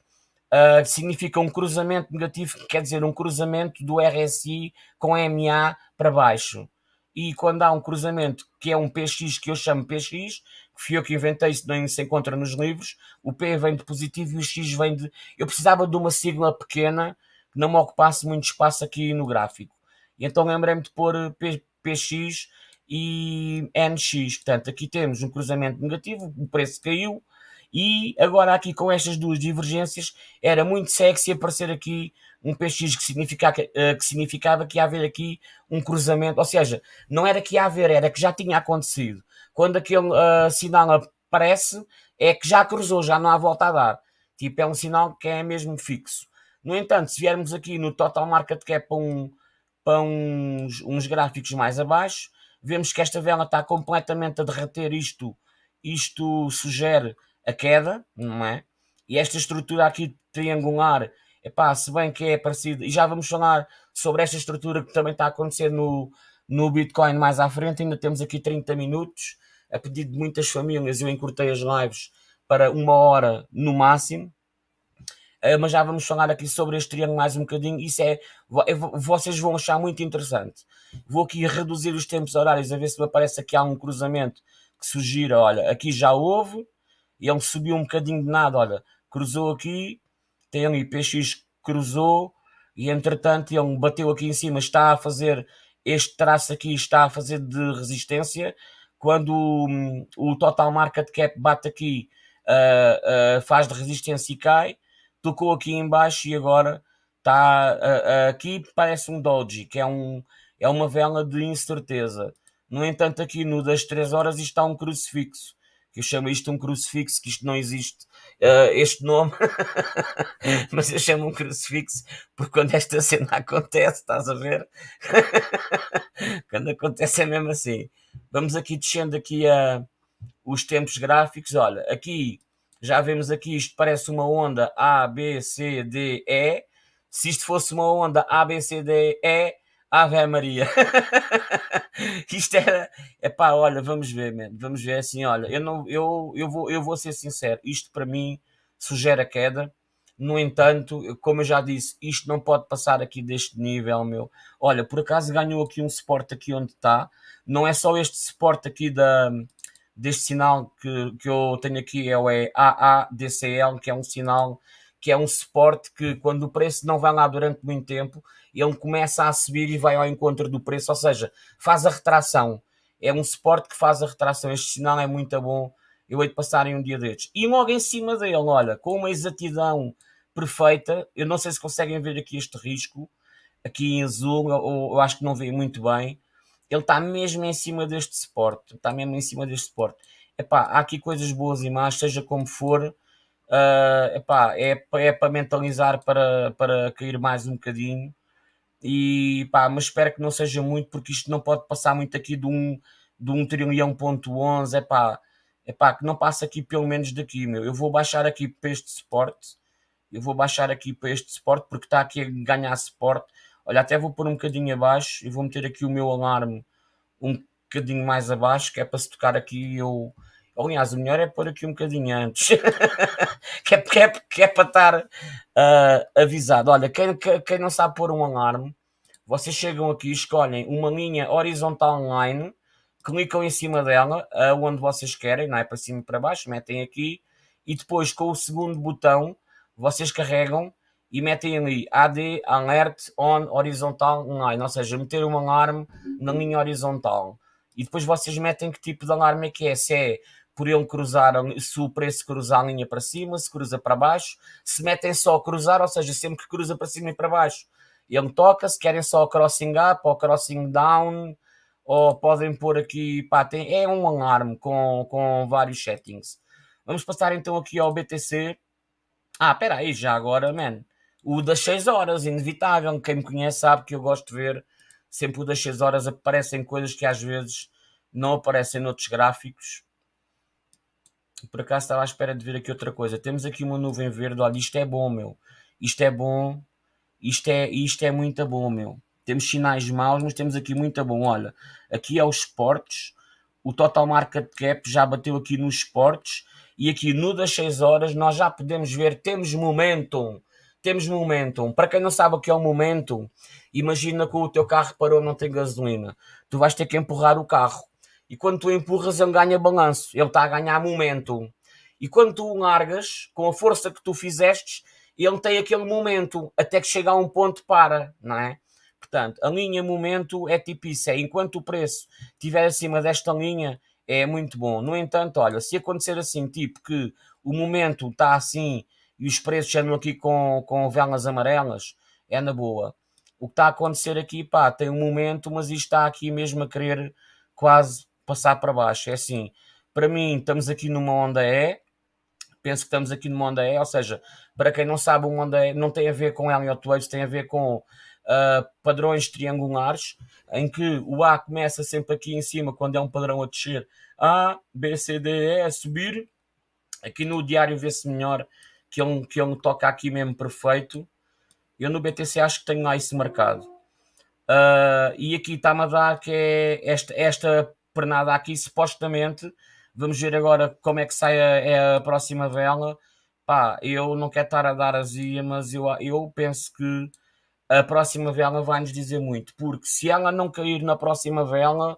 Uh, significa um cruzamento negativo, que quer dizer um cruzamento do RSI com MA para baixo e quando há um cruzamento que é um PX, que eu chamo PX, fui eu que inventei, isso nem se encontra nos livros, o P vem de positivo e o X vem de. Eu precisava de uma sigla pequena que não me ocupasse muito espaço aqui no gráfico. E então lembrei-me de pôr P, PX e NX. Portanto, aqui temos um cruzamento negativo, o preço caiu, e agora aqui com estas duas divergências era muito sexy aparecer aqui um PX que, significa, eh, que significava que ia haver aqui um cruzamento, ou seja, não era que ia haver, era que já tinha acontecido. Quando aquele uh, sinal aparece, é que já cruzou, já não há volta a dar. Tipo, é um sinal que é mesmo fixo. No entanto, se viermos aqui no Total Market Cap para, um, para uns, uns gráficos mais abaixo, vemos que esta vela está completamente a derreter isto. Isto sugere a queda, não é? E esta estrutura aqui triangular Epá, se bem que é parecido, e já vamos falar sobre esta estrutura que também está a acontecer no, no Bitcoin mais à frente, ainda temos aqui 30 minutos, a pedido de muitas famílias, eu encurtei as lives para uma hora no máximo, uh, mas já vamos falar aqui sobre este triângulo mais um bocadinho, isso é, vocês vão achar muito interessante. Vou aqui reduzir os tempos horários, a ver se me aparece aqui há um cruzamento que sugira, olha, aqui já houve, e ele subiu um bocadinho de nada, olha, cruzou aqui, tem ali PX cruzou e entretanto ele bateu aqui em cima, está a fazer este traço aqui, está a fazer de resistência. Quando o, o total market cap bate aqui, uh, uh, faz de resistência e cai, tocou aqui em baixo e agora está uh, aqui parece um doji, que é, um, é uma vela de incerteza. No entanto, aqui no das 3 horas isto está um crucifixo que eu chamo isto um crucifixo, que isto não existe, uh, este nome, mas eu chamo um crucifixo porque quando esta cena acontece, estás a ver? quando acontece é mesmo assim. Vamos aqui descendo aqui a os tempos gráficos, olha, aqui já vemos aqui, isto parece uma onda A, B, C, D, E. Se isto fosse uma onda A, B, C, D, E, Ave Maria. Isto era. Epá, olha, vamos ver, man. vamos ver assim, olha, eu, não, eu, eu, vou, eu vou ser sincero, isto para mim sugere a queda. No entanto, como eu já disse, isto não pode passar aqui deste nível, meu. Olha, por acaso ganhou aqui um suporte aqui onde está. Não é só este suporte aqui da, deste sinal que, que eu tenho aqui, é o AADCL, que é um sinal que é um suporte que quando o preço não vai lá durante muito tempo, ele começa a subir e vai ao encontro do preço, ou seja, faz a retração. É um suporte que faz a retração. Este sinal é muito bom. Eu hei de passar em um dia destes. E logo em cima dele, olha, com uma exatidão perfeita, eu não sei se conseguem ver aqui este risco, aqui em azul, eu, eu acho que não vê muito bem. Ele está mesmo em cima deste suporte, está mesmo em cima deste suporte. Epá, há aqui coisas boas e más, seja como for, Uh, epá, é, é para mentalizar para, para cair mais um bocadinho. E pá, mas espero que não seja muito, porque isto não pode passar muito aqui de um, de um trilhão ponto 11. Epá, epá, que não passa aqui pelo menos daqui, meu. Eu vou baixar aqui para este suporte. Eu vou baixar aqui para este suporte, porque está aqui a ganhar suporte. Olha, até vou pôr um bocadinho abaixo e vou meter aqui o meu alarme um bocadinho mais abaixo, que é para se tocar aqui eu Aliás, o melhor é pôr aqui um bocadinho antes, que, é, que, é, que é para estar uh, avisado. Olha, quem, quem não sabe pôr um alarme, vocês chegam aqui, escolhem uma linha horizontal line, clicam em cima dela, onde vocês querem, não é para cima e para baixo, metem aqui, e depois com o segundo botão, vocês carregam e metem ali AD Alert On Horizontal Line, ou seja, meter um alarme na linha horizontal. E depois vocês metem que tipo de alarme é que é, se é por ele cruzar, se o preço cruzar a linha para cima, se cruza para baixo, se metem só cruzar, ou seja, sempre que cruza para cima e para baixo, ele toca, se querem só crossing up ou crossing down, ou podem pôr aqui, pá, tem, é um alarme com, com vários settings. Vamos passar então aqui ao BTC. Ah, espera aí, já agora, man. O das 6 horas, inevitável. Quem me conhece sabe que eu gosto de ver sempre o das 6 horas aparecem coisas que às vezes não aparecem noutros gráficos. Por acaso estava à espera de ver aqui outra coisa. Temos aqui uma nuvem verde. Olha, isto é bom, meu. Isto é bom. Isto é, isto é muito bom, meu. Temos sinais maus, mas temos aqui muito bom. Olha, aqui é os esportes. O total market cap já bateu aqui nos esportes. E aqui no das 6 horas nós já podemos ver, temos momentum temos momentum. Para quem não sabe o que é o momentum, imagina que o teu carro parou não tem gasolina. Tu vais ter que empurrar o carro. E quando tu empurras, ele ganha balanço. Ele está a ganhar momentum. E quando tu largas, com a força que tu fizestes, ele tem aquele momento até que chega a um ponto para, não é? Portanto, a linha momento é tipo isso, é enquanto o preço estiver acima desta linha, é muito bom. No entanto, olha, se acontecer assim, tipo que o momento está assim e os preços andam aqui com, com velas amarelas, é na boa. O que está a acontecer aqui, pá, tem um momento, mas isto está aqui mesmo a querer quase passar para baixo. É assim, para mim, estamos aqui numa onda E, penso que estamos aqui numa onda E, ou seja, para quem não sabe, uma onda E não tem a ver com Elliott Waves, tem a ver com uh, padrões triangulares, em que o A começa sempre aqui em cima, quando é um padrão a descer, A, B, C, D, E, a subir. Aqui no diário vê-se melhor que ele, que ele toca aqui mesmo perfeito. Eu no BTC acho que tenho lá isso marcado. Uh, e aqui está-me a dar que é esta, esta pernada aqui, supostamente. Vamos ver agora como é que sai a, é a próxima vela. Pá, eu não quero estar a dar azia, mas eu, eu penso que a próxima vela vai nos dizer muito. Porque se ela não cair na próxima vela,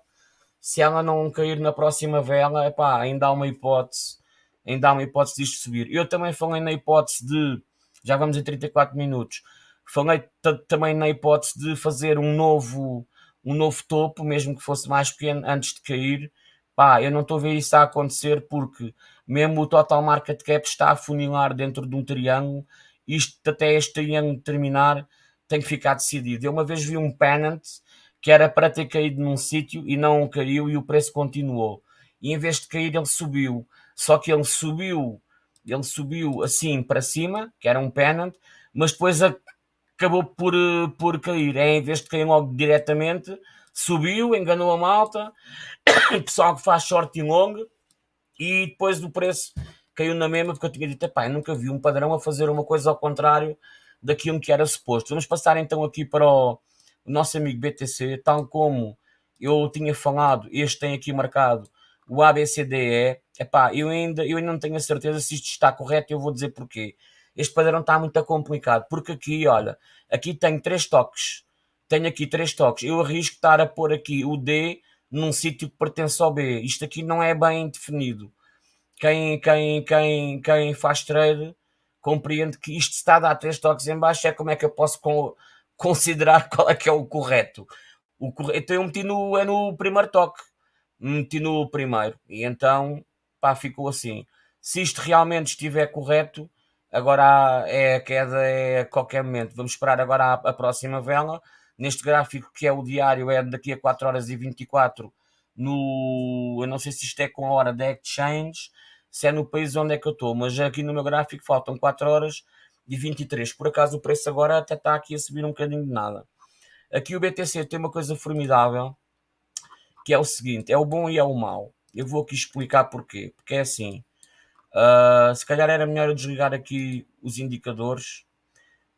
se ela não cair na próxima vela, epá, ainda há uma hipótese ainda há uma hipótese disto subir. Eu também falei na hipótese de, já vamos em 34 minutos, falei também na hipótese de fazer um novo, um novo topo, mesmo que fosse mais pequeno, antes de cair. Pá, eu não estou a ver isso a acontecer porque mesmo o total market cap está a funilar dentro de um triângulo. Isto até este triângulo terminar tem que ficar decidido. Eu uma vez vi um pennant que era para ter caído num sítio e não caiu e o preço continuou. E em vez de cair ele subiu só que ele subiu, ele subiu assim para cima, que era um pennant, mas depois acabou por, eh, por cair. É, em vez de cair logo diretamente, subiu, enganou a malta, o pessoal que faz short e long, e depois do preço caiu na mesma, porque eu tinha dito, pá, nunca vi um padrão a fazer uma coisa ao contrário daquilo que era suposto. Vamos passar então aqui para o, o nosso amigo BTC, tal como eu tinha falado, este tem aqui marcado o ABCDE, epá, eu ainda, eu ainda não tenho a certeza se isto está correto eu vou dizer porquê. Este padrão está muito complicado, porque aqui, olha, aqui tenho três toques, tenho aqui três toques, eu arrisco estar a pôr aqui o D num sítio que pertence ao B, isto aqui não é bem definido. Quem, quem, quem, quem faz trade compreende que isto está a dar três toques em baixo, é como é que eu posso considerar qual é que é o correto. O correto, então eu meti no, é no primeiro toque, meti no primeiro. E então, pá, ficou assim. Se isto realmente estiver correto, agora é a queda é a qualquer momento. Vamos esperar agora a, próxima vela. Neste gráfico que é o diário, é daqui a 4 horas e 24 no. Eu não sei se isto é com a hora da exchange, se é no país onde é que eu estou, mas aqui no meu gráfico faltam 4 horas e 23. Por acaso o preço agora até está aqui a subir um bocadinho de nada. Aqui o BTC tem uma coisa formidável que é o seguinte: é o bom e é o mau. Eu vou aqui explicar porquê. Porque é assim: uh, se calhar era melhor eu desligar aqui os indicadores,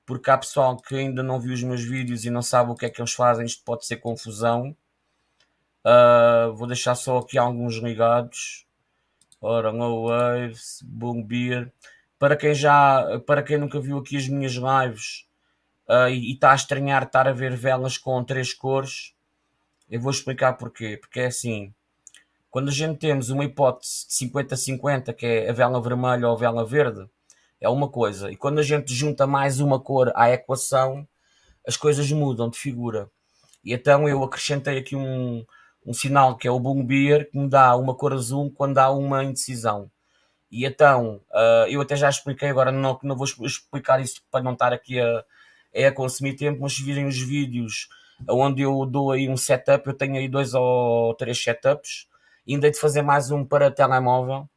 porque há pessoal que ainda não viu os meus vídeos e não sabe o que é que eles fazem. Isto pode ser confusão. Uh, vou deixar só aqui alguns ligados. Ora, No Waves, Boom Beer. Para quem já, para quem nunca viu aqui as minhas lives uh, e está a estranhar estar a ver velas com três cores, eu vou explicar porquê. Porque é assim, quando a gente temos uma hipótese de 50-50, que é a vela vermelha ou a vela verde, é uma coisa. E quando a gente junta mais uma cor à equação, as coisas mudam de figura. E então eu acrescentei aqui um, um sinal que é o Boom Beer, que me dá uma cor azul quando há uma indecisão. E então, uh, eu até já expliquei, agora não, não vou explicar isso para não estar aqui a, a consumir tempo, mas se virem os vídeos onde eu dou aí um setup, eu tenho aí dois ou três setups, ainda hei de fazer mais um para telemóvel,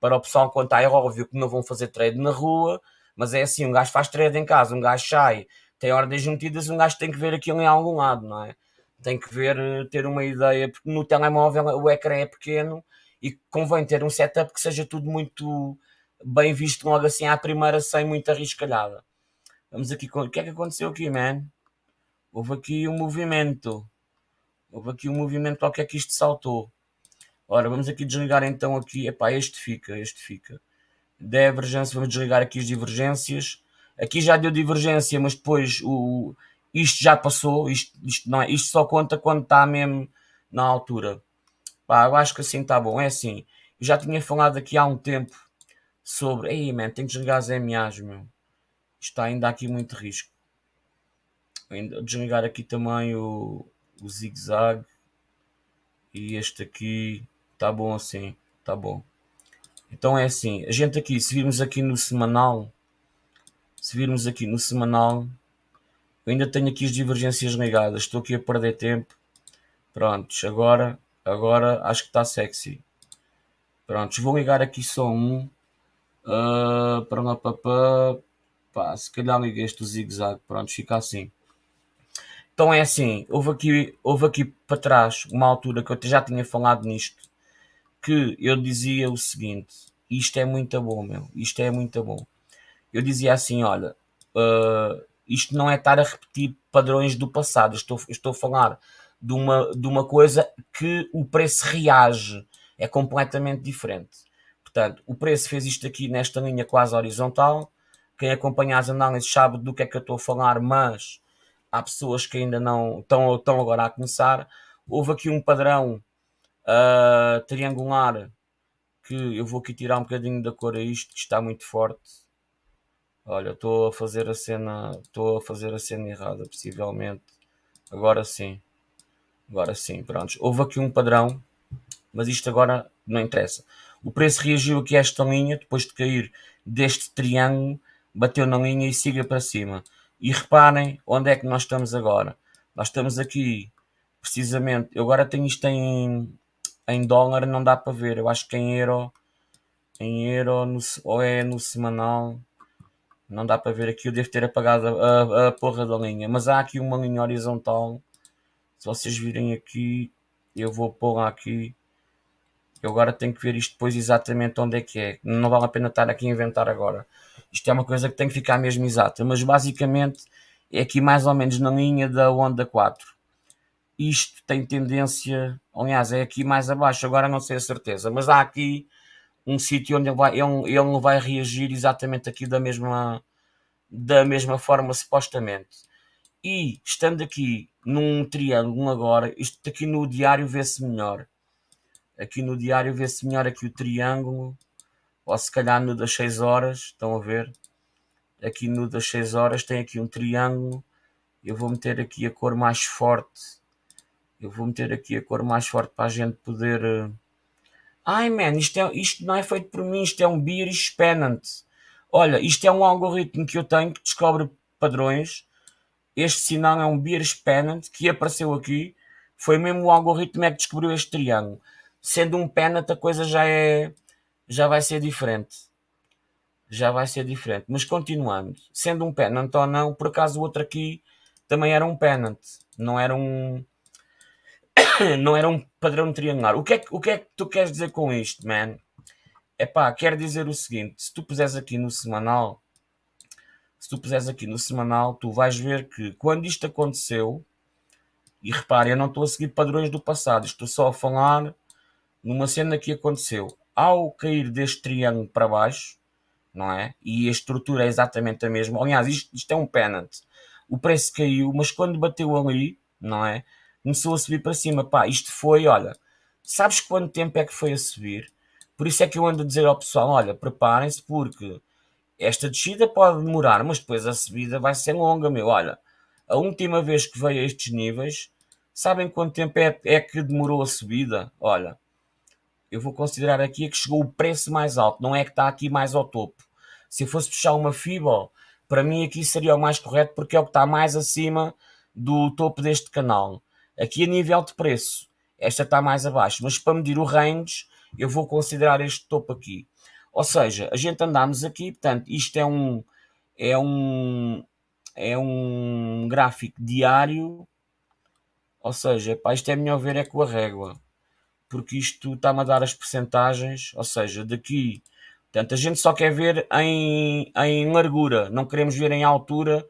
para o pessoal contar, é óbvio que não vão fazer trade na rua, mas é assim, um gajo faz trade em casa, um gajo sai, tem ordens juntidas, um gajo tem que ver aquilo em algum lado, não é? Tem que ver, eh, ter uma ideia, porque no telemóvel o ecrã é pequeno e convém ter um setup que seja tudo muito bem visto logo assim à primeira, sem muita riscalhada. Vamos aqui, o que é que aconteceu aqui, man? Houve aqui um movimento. Houve aqui um movimento qualquer que isto saltou. Ora, vamos aqui desligar então aqui. Epá, este fica, este fica. Divergência, vamos desligar aqui as divergências. Aqui já deu divergência, mas depois o, isto já passou. Isto, isto, não é, isto só conta quando está mesmo na altura. Pá, eu acho que assim está bom. É assim, eu já tinha falado aqui há um tempo sobre. Ei, man, tenho que desligar as MAs, meu. Está ainda aqui muito risco. Desligar aqui também o, o zigue-zague. E este aqui. Está bom assim. Está bom. Então é assim. A gente aqui, se virmos aqui no semanal. Se virmos aqui no semanal. Eu ainda tenho aqui as divergências ligadas. Estou aqui a perder tempo. Prontos, agora Agora acho que está sexy. Prontos, vou ligar aqui só um. Uh, para lá, para, pá, se calhar liguei este zigue-zague. Pronto, fica assim. Então é assim, houve aqui, houve aqui para trás uma altura que eu já tinha falado nisto, que eu dizia o seguinte, isto é muito bom, meu, isto é muito bom. Eu dizia assim, olha, uh, isto não é estar a repetir padrões do passado, estou, estou a falar de uma, de uma coisa que o preço reage, é completamente diferente. Portanto, o preço fez isto aqui nesta linha quase horizontal. Quem acompanha as análises sabe do que é que eu estou a falar, mas há pessoas que ainda não estão, estão agora a começar. Houve aqui um padrão uh, triangular que eu vou aqui tirar um bocadinho da cor a isto, que está muito forte. Olha, estou a fazer a cena, estou a fazer a cena errada, possivelmente. Agora sim. Agora sim, pronto. Houve aqui um padrão, mas isto agora não interessa. O preço reagiu aqui a esta linha, depois de cair deste triângulo, bateu na linha e siga para cima. E reparem onde é que nós estamos agora. Nós estamos aqui, precisamente, eu agora tenho isto em, em dólar, não dá para ver. Eu acho que em euro, em euro, no, ou é no semanal, não dá para ver aqui. Eu devo ter apagado a, a, a porra da linha. Mas há aqui uma linha horizontal se vocês virem aqui, eu vou pôr aqui. Eu agora tenho que ver isto depois exatamente onde é que é. Não vale a pena estar aqui a inventar agora. Isto é uma coisa que tem que ficar mesmo exata. Mas basicamente é aqui mais ou menos na linha da onda 4. Isto tem tendência, aliás, é aqui mais abaixo, agora não sei a certeza, mas há aqui um sítio onde ele, vai, ele, ele vai reagir exatamente aqui da mesma, da mesma forma, supostamente. E estando aqui num triângulo agora, isto aqui no diário vê-se melhor. Aqui no diário vê-se melhor aqui o triângulo, ou se calhar no das 6 horas, estão a ver? Aqui no das 6 horas tem aqui um triângulo. Eu vou meter aqui a cor mais forte. Eu vou meter aqui a cor mais forte para a gente poder... Eh, Ai, man, isto, é, isto não é feito por mim, isto é um Bearish Pennant. Olha, isto é um algoritmo que eu tenho que descobre padrões este sinal é um Beers Pennant que apareceu aqui. Foi mesmo o algoritmo é que descobriu este triângulo. Sendo um pennant, a coisa já é já vai ser diferente. Já vai ser diferente. Mas continuando, sendo um pennant ou não, por acaso o outro aqui também era um pennant. Não era um não era um padrão triangular. O que, é que, o que é que tu queres dizer com isto, man? É pá, quer dizer o seguinte: se tu puseres aqui no semanal, se tu puseres aqui no semanal, tu vais ver que quando isto aconteceu, e repare, eu não estou a seguir padrões do passado, estou só a falar numa cena que aconteceu. ao cair deste triângulo para baixo, não é? E a estrutura é exatamente a mesma. Aliás, isto, isto é um pennant. O preço caiu, mas quando bateu ali, não é? Começou a subir para cima. Pá, isto foi, olha, sabes quanto tempo é que foi a subir? Por isso é que eu ando a dizer ao pessoal: olha, preparem-se, porque esta descida pode demorar, mas depois a subida vai ser longa, meu. Olha, a última vez que veio a estes níveis, sabem quanto tempo é, é que demorou a subida? Olha, eu vou considerar aqui que chegou o preço mais alto, não é que está aqui mais ao topo. Se eu fosse puxar uma FIBO, para mim aqui seria o mais correto porque é o que está mais acima do topo deste canal. Aqui a nível de preço, esta está mais abaixo, mas para medir o range, eu vou considerar este topo aqui. Ou seja, a gente andamos aqui, portanto, isto é um é um é um gráfico diário. Ou seja, pá, isto é melhor ver é com a régua porque isto está-me a dar as percentagens, ou seja, daqui, portanto, a gente só quer ver em, em largura, não queremos ver em altura,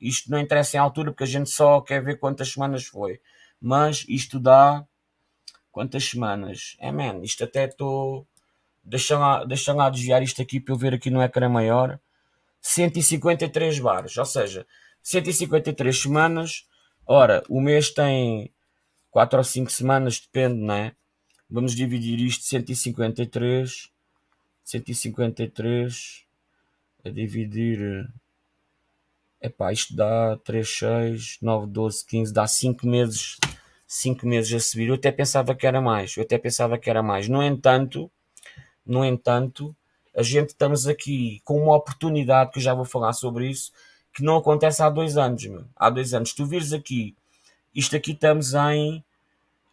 isto não interessa em altura, porque a gente só quer ver quantas semanas foi, mas isto dá, quantas semanas? É, man, isto até estou, deixa lá, deixa lá desviar isto aqui para eu ver aqui no ecrã maior, 153 bares, ou seja, 153 semanas, ora, o mês tem 4 ou 5 semanas, depende, não é? Vamos dividir isto 153. 153 a dividir. Epá, isto dá 3, 6, 9, 12, 15, dá 5 meses, 5 meses a subir. Eu até pensava que era mais, eu até pensava que era mais. No entanto, no entanto, a gente estamos aqui com uma oportunidade, que eu já vou falar sobre isso, que não acontece há dois anos, meu. Há dois anos. Tu vires aqui, isto aqui estamos em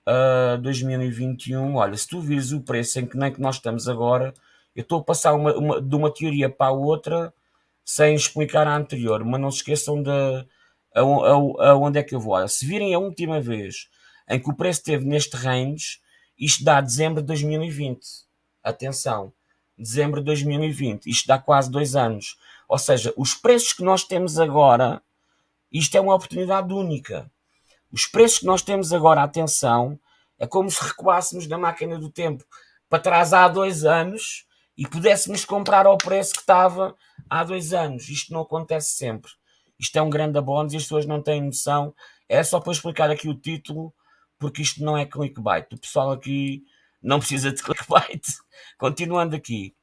uh, 2021, olha, se tu vires o preço em que nem que nós estamos agora, eu estou a passar uma, uma, de uma teoria para a outra sem explicar a anterior, mas não se esqueçam de a, a, a onde é que eu vou. Se virem a última vez em que o preço esteve neste range, isto dá dezembro de 2020. Atenção, dezembro de 2020, isto dá quase dois anos. Ou seja, os preços que nós temos agora, isto é uma oportunidade única. Os preços que nós temos agora, atenção, é como se recuássemos na máquina do tempo para trás há dois anos e pudéssemos comprar ao preço que estava há dois anos. Isto não acontece sempre. Isto é um grande abono e as pessoas não têm noção. É só para explicar aqui o título, porque isto não é clickbait. O pessoal aqui não precisa de clickbait. Continuando aqui.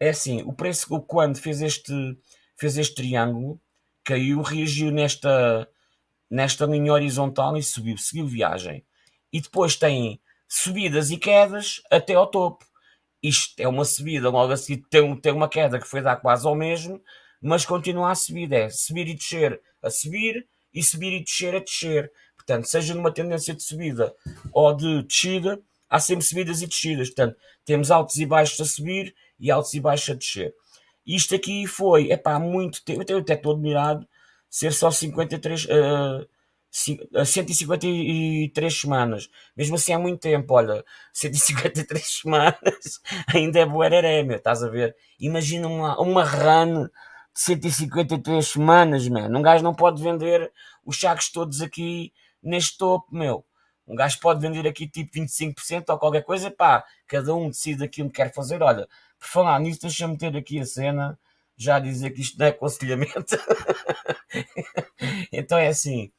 É assim, o preço quando fez este, fez este triângulo, caiu, reagiu nesta, nesta linha horizontal e subiu, seguiu viagem. E depois tem subidas e quedas até ao topo. Isto é uma subida, logo assim tem, tem uma queda que foi dar quase ao mesmo, mas continua a subir. É subir e descer a subir e subir e descer a descer. Portanto, seja numa tendência de subida ou de descida, há sempre subidas e descidas. Portanto, temos altos e baixos a subir e altos e baixos a descer. Isto aqui foi, é pá, muito tempo. Eu até estou admirado ser só 53, uh, 153 semanas. Mesmo assim é muito tempo, olha, 153 semanas ainda é boereré, meu, estás a ver? Imagina uma, uma run de 153 semanas, meu. Um gajo não pode vender os sacos todos aqui neste topo, meu. Um gajo pode vender aqui tipo 25% ou qualquer coisa, pá, cada um decide aquilo que quer fazer. Olha, por falar nisso, deixa-me ter aqui a cena já dizer que isto não é aconselhamento. então é assim,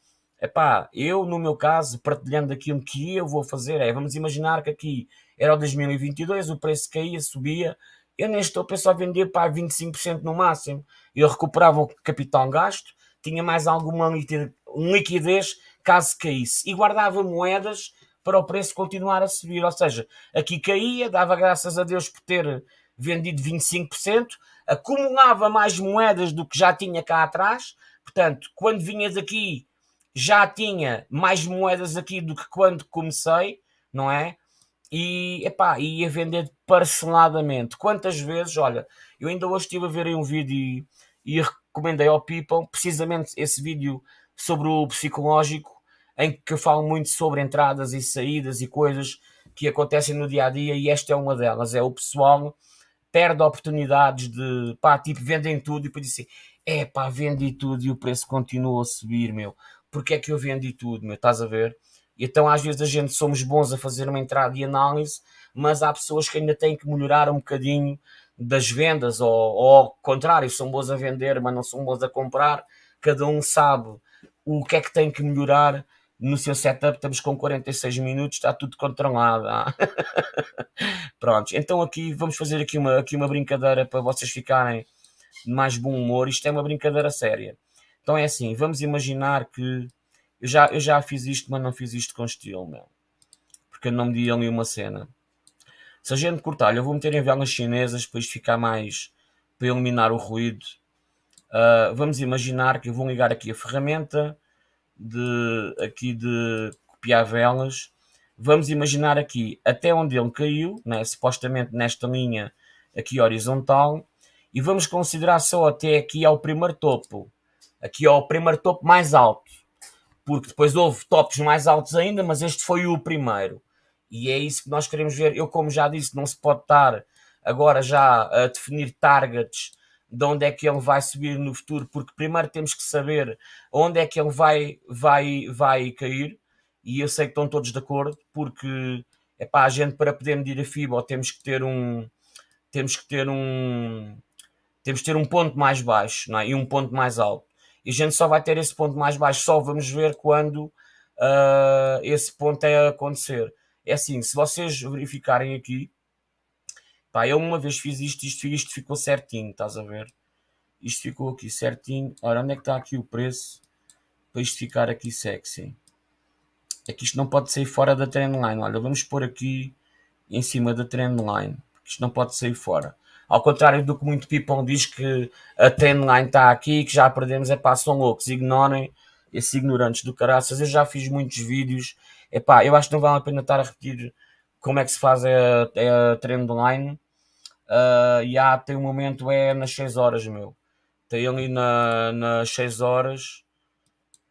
epá, eu no meu caso, partilhando aquilo que eu vou fazer, é, vamos imaginar que aqui era o 2022, o preço caía, subia, eu neste topo eu só vendia para 25% no máximo, eu recuperava o capital gasto, tinha mais alguma liquidez caso caísse, e guardava moedas para o preço continuar a subir, ou seja, aqui caía, dava graças a Deus por ter vendido 25%, acumulava mais moedas do que já tinha cá atrás, portanto, quando vinhas aqui já tinha mais moedas aqui do que quando comecei, não é? E epá, ia vender parceladamente. Quantas vezes, olha, eu ainda hoje estive a ver um vídeo e, e recomendei ao People precisamente esse vídeo sobre o psicológico, em que eu falo muito sobre entradas e saídas e coisas que acontecem no dia a dia, e esta é uma delas. É o pessoal perde oportunidades de pá, tipo, vendem tudo e depois dizem, é pá, vendi tudo e o preço continua a subir, meu. Porque é que eu vendi tudo, meu? Estás a ver? Então, às vezes, a gente somos bons a fazer uma entrada de análise, mas há pessoas que ainda têm que melhorar um bocadinho das vendas, ou, ou ao contrário, são bons a vender, mas não são bons a comprar. Cada um sabe o que é que tem que melhorar no seu setup. Estamos com 46 minutos, está tudo controlado. Ah. Pronto, então aqui vamos fazer aqui uma, aqui uma brincadeira para vocês ficarem mais bom humor. Isto é uma brincadeira séria. Então é assim, vamos imaginar que eu já, eu já fiz isto, mas não fiz isto com estilo, meu. Porque eu não me di ali uma cena. Se a gente cortar, eu vou meter em velas chinesas para isto ficar mais para eliminar o ruído. Uh, vamos imaginar que eu vou ligar aqui a ferramenta de aqui de copiar velas. Vamos imaginar aqui até onde ele caiu, né, supostamente nesta linha aqui horizontal, e vamos considerar só até aqui ao primeiro topo, aqui ao primeiro topo mais alto, porque depois houve topos mais altos ainda, mas este foi o primeiro. E é isso que nós queremos ver. Eu, como já disse, não se pode estar agora já a definir targets de onde é que ele vai subir no futuro, porque primeiro temos que saber onde é que ele vai, vai, vai cair, e eu sei que estão todos de acordo, porque é para a gente para poder medir a FIBA temos que ter um temos que ter um temos que ter um ponto mais baixo não é? e um ponto mais alto. E a gente só vai ter esse ponto mais baixo, só vamos ver quando uh, esse ponto é acontecer. É assim, se vocês verificarem aqui, pá, eu uma vez fiz isto, isto, isto ficou certinho, estás a ver? Isto ficou aqui certinho. Ora, onde é que está aqui o preço? Para isto ficar aqui sexy. É que isto não pode sair fora da trendline. Olha, vamos pôr aqui em cima da trendline. Isto não pode sair fora. Ao contrário do que muito people diz que a trendline está aqui, que já perdemos, é pá, são loucos, ignorem esses ignorantes do caraças. Eu já fiz muitos vídeos Epá, eu acho que não vale a pena estar a repetir como é que se faz a, a trendline. Uh, e há, tem um momento, é nas 6 horas, meu. Tem ali na, nas 6 horas,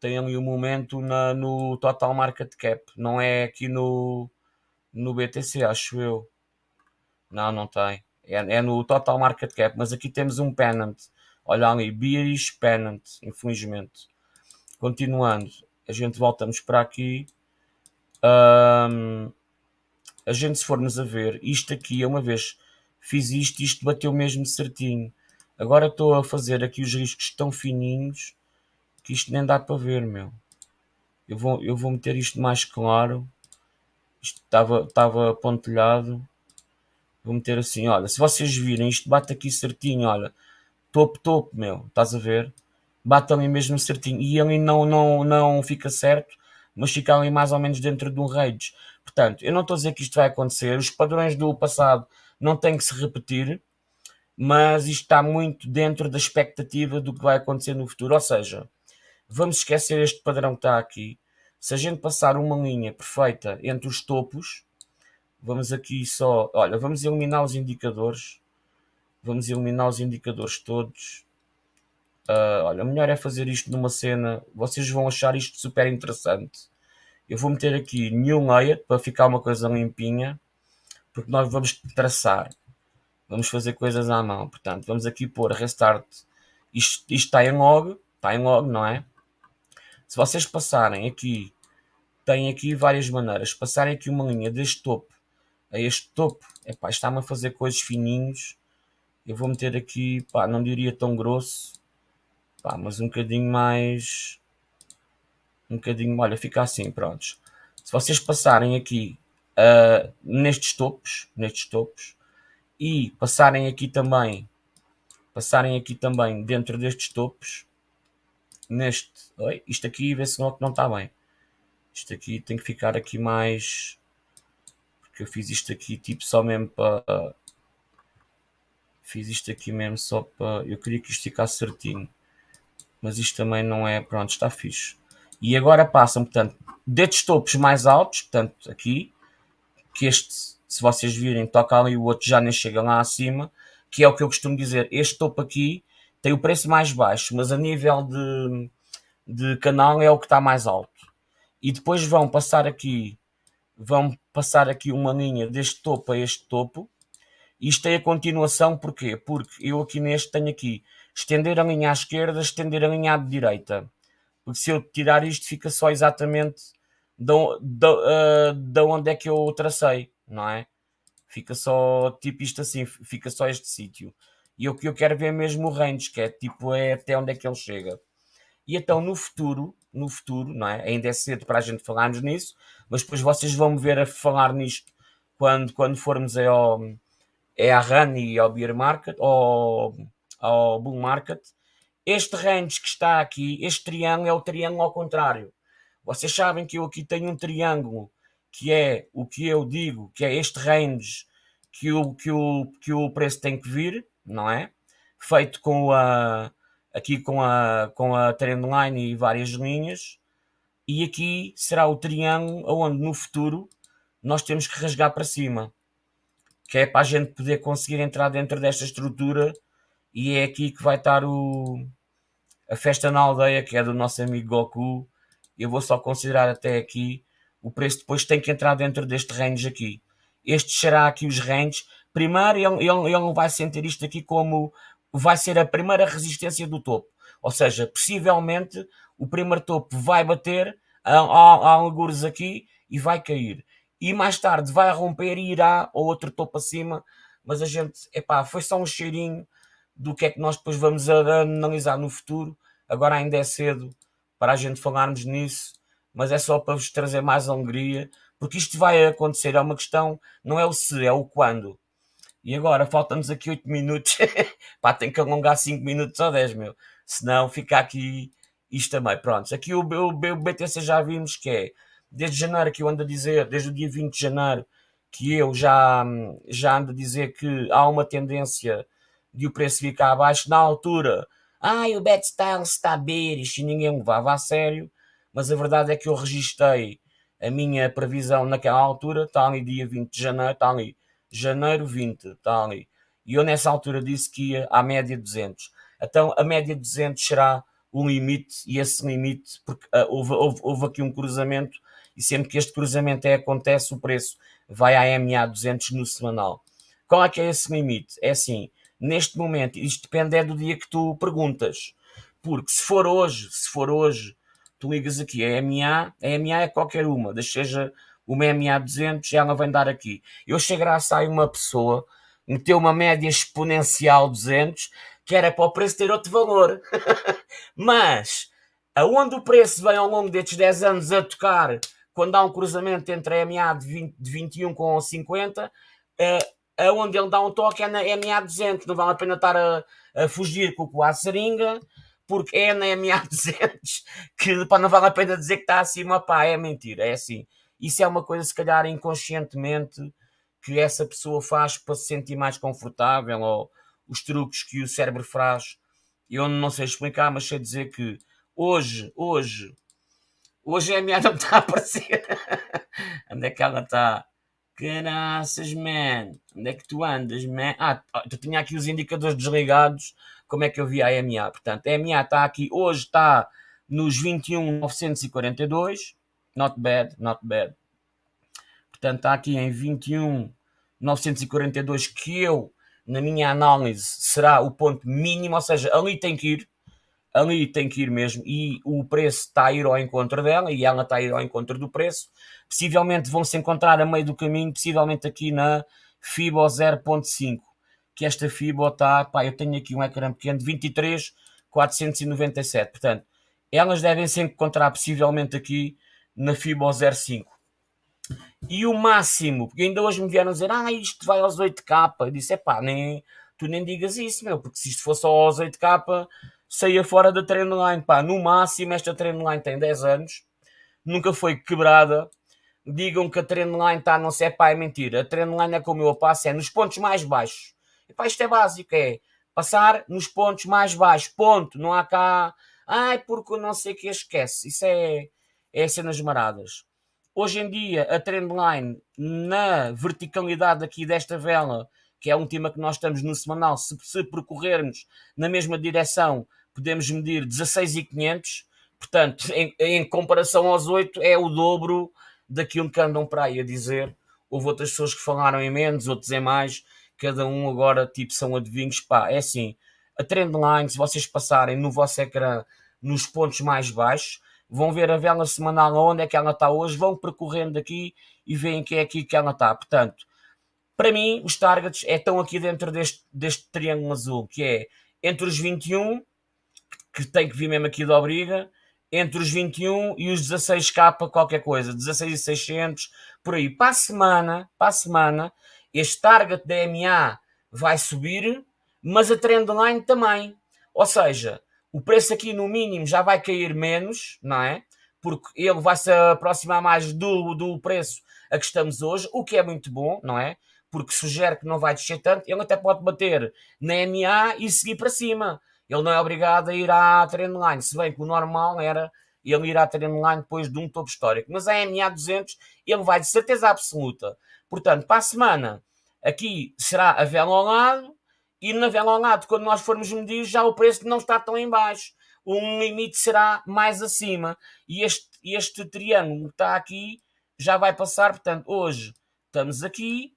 tem ali um momento na, no Total Market Cap. Não é aqui no, no BTC, acho eu. Não, não tem. É, é no Total Market Cap, mas aqui temos um pennant. Olha ali, Bearish Pennant, infelizmente. Continuando, a gente voltamos para aqui. Um, a gente, se formos a ver, isto aqui, uma vez fiz isto, isto bateu mesmo certinho. Agora estou a fazer aqui os riscos tão fininhos que isto nem dá para ver, meu. Eu vou, eu vou meter isto mais claro. Isto estava, estava pontilhado. Vou meter assim, olha, se vocês virem, isto bate aqui certinho, olha. Topo, topo, meu. Estás a ver? Bate ali mesmo certinho. E ali não, não, não fica certo mas fica ali mais ou menos dentro de um range. Portanto, eu não estou a dizer que isto vai acontecer, os padrões do passado não têm que se repetir, mas isto está muito dentro da expectativa do que vai acontecer no futuro. Ou seja, vamos esquecer este padrão que está aqui. Se a gente passar uma linha perfeita entre os topos, vamos aqui só, olha, vamos eliminar os indicadores. Vamos eliminar os indicadores todos. Uh, olha, melhor é fazer isto numa cena. Vocês vão achar isto super interessante. Eu vou meter aqui New Layer para ficar uma coisa limpinha. Porque nós vamos traçar. Vamos fazer coisas à mão. Portanto, vamos aqui pôr Restart. Isto, isto está em log. Está em log, não é? Se vocês passarem aqui, tem aqui várias maneiras. Passarem aqui uma linha deste topo a este topo. está-me a fazer coisas fininhos. Eu vou meter aqui, pá, não diria tão grosso Pá, mas um bocadinho mais. Um bocadinho. Olha, fica assim, prontos. Se vocês passarem aqui uh, nestes topos, nestes topos, e passarem aqui também, passarem aqui também dentro destes topos, neste. Oi, isto aqui vê-se que não está bem. Isto aqui tem que ficar aqui mais. Porque eu fiz isto aqui tipo só mesmo para. Fiz isto aqui mesmo só para. Eu queria que isto ficasse certinho mas isto também não é, pronto, está fixe. E agora passam, portanto, destes topos mais altos, portanto, aqui, que este, se vocês virem, toca ali o outro já nem chega lá acima, que é o que eu costumo dizer, este topo aqui tem o preço mais baixo, mas a nível de, de canal é o que está mais alto. E depois vão passar aqui, vão passar aqui uma linha deste topo a este topo, isto é a continuação, porquê? Porque eu aqui neste tenho aqui estender a linha à esquerda, estender a linha à direita. Porque se eu tirar isto, fica só exatamente uh, da onde é que eu tracei, não é? Fica só tipo isto assim, fica só este sítio. E o que eu quero ver mesmo o range, que é tipo é até onde é que ele chega. E então no futuro, no futuro, não é? Ainda é cedo para a gente falarmos nisso, mas depois vocês vão me ver a falar nisto quando, quando formos ao, é à run e ao beer market, ao, ao bull market. Este range que está aqui, este triângulo é o triângulo ao contrário. Vocês sabem que eu aqui tenho um triângulo que é o que eu digo, que é este range que o, que o, que o preço tem que vir, não é? Feito com a, aqui com a, com a trendline e várias linhas. E aqui será o triângulo onde no futuro nós temos que rasgar para cima. Que é para a gente poder conseguir entrar dentro desta estrutura e é aqui que vai estar o, a festa na aldeia, que é do nosso amigo Goku. Eu vou só considerar até aqui. O preço depois tem que entrar dentro deste range aqui. Este será aqui os ranges. Primeiro, ele, ele vai sentir isto aqui como vai ser a primeira resistência do topo. Ou seja, possivelmente o primeiro topo vai bater, há, há algures aqui e vai cair. E mais tarde vai romper e irá ao outro topo acima. Mas a gente, epá, foi só um cheirinho do que é que nós depois vamos analisar no futuro. Agora ainda é cedo para a gente falarmos nisso, mas é só para vos trazer mais alegria, porque isto vai acontecer, é uma questão, não é o se, é o quando. E agora, faltam-nos aqui 8 minutos. Pá, tem que alongar 5 minutos ou 10, meu. Senão fica aqui isto também. Pronto, aqui o, o, o BTC já vimos que é, desde janeiro que eu ando a dizer, desde o dia 20 de janeiro, que eu já, já ando a dizer que há uma tendência de o preço ficar abaixo na altura. Ai, o Bad Style está bearish e ninguém levava a sério. Mas a verdade é que eu registrei a minha previsão naquela altura, está ali dia 20 de janeiro, está ali janeiro 20, está ali. E eu nessa altura disse que ia à média 200. Então a média 200 será o limite, e esse limite, porque uh, houve, houve, houve, aqui um cruzamento, e sempre que este cruzamento é, acontece, o preço vai à MA 200 no semanal. Qual é que é esse limite? É assim, neste momento, isto depende é do dia que tu perguntas. Porque se for hoje, se for hoje, tu ligas aqui a MA, a MA é qualquer uma, seja uma MA 200, ela vem dar aqui. Eu chego a sair uma pessoa, meteu uma média exponencial 200, que era para o preço ter outro valor. Mas, aonde o preço vem ao longo destes 10 anos a tocar, quando há um cruzamento entre a MA de, 20, de 21 com 50, uh, aonde ele dá um toque é na MA 200. Não vale a pena estar a, a fugir com a seringa, porque é na MA 200 que pá, não vale a pena dizer que está acima. Pá, é mentira, é assim. Isso é uma coisa, se calhar, inconscientemente que essa pessoa faz para se sentir mais confortável ou os truques que o cérebro faz. Eu não sei explicar, mas sei dizer que hoje, hoje, hoje a minha não está a aparecer. Onde é que ela está? Caraças, man. Onde é que tu andas, man? Ah, tu tinha aqui os indicadores desligados. Como é que eu vi a MA? Portanto, a MA está aqui, hoje está nos 21,942. Not bad, not bad. Portanto, está aqui em 21,942 que eu, na minha análise, será o ponto mínimo. Ou seja, ali tem que ir ali tem que ir mesmo e o preço está a ir ao encontro dela e ela está a ir ao encontro do preço. Possivelmente vão se encontrar a meio do caminho, possivelmente aqui na FIBO 0.5, que esta FIBO está, pá, eu tenho aqui um ecrã pequeno de 23,497, portanto, elas devem se encontrar possivelmente aqui na FIBO 0.5. E o máximo, porque ainda hoje me vieram dizer, ah, isto vai aos 8K, eu disse, pá, nem, tu nem digas isso, meu, porque se isto fosse aos 8K, saía fora da trendline. Pá, no máximo, esta trendline tem 10 anos, nunca foi quebrada. Digam que a trendline está, não sei, pá, é mentira. A trendline é como eu passo, é nos pontos mais baixos. E pá, isto é básico, é passar nos pontos mais baixos, ponto. Não há cá, ai, porque não sei que esquece. Isso é, é cenas maradas. Hoje em dia, a trendline, na verticalidade aqui desta vela, que é um tema que nós estamos no semanal, se, se percorrermos na mesma direção, podemos medir 16,500, portanto, em, em, comparação aos 8, é o dobro daquilo que andam para aí a dizer. Houve outras pessoas que falaram em menos, outros em mais, cada um agora, tipo, são adivinhos. Pá, é assim, a trendline, se vocês passarem no vosso ecrã nos pontos mais baixos, vão ver a vela semanal onde é que ela está hoje, vão percorrendo aqui e veem que é aqui que ela está. Portanto, para mim, os targets é, estão aqui dentro deste, deste triângulo azul, que é entre os 21, que tem que vir mesmo aqui da obriga, entre os 21 e os 16k qualquer coisa, 16,600, por aí. Para a semana, para a semana, este target da MA vai subir, mas a trendline também. Ou seja, o preço aqui no mínimo já vai cair menos, não é? Porque ele vai se aproximar mais do, do preço a que estamos hoje, o que é muito bom, não é? Porque sugere que não vai descer tanto. Ele até pode bater na MA e seguir para cima. Ele não é obrigado a ir à trendline, se bem que o normal era ele ir à trendline depois de um topo histórico. Mas a MA 200 ele vai de certeza absoluta. Portanto, para a semana, aqui será a vela ao lado, e na vela ao lado, quando nós formos medir, já o preço não está tão em baixo. Um limite será mais acima. E este, este triângulo que está aqui já vai passar. Portanto, hoje estamos aqui.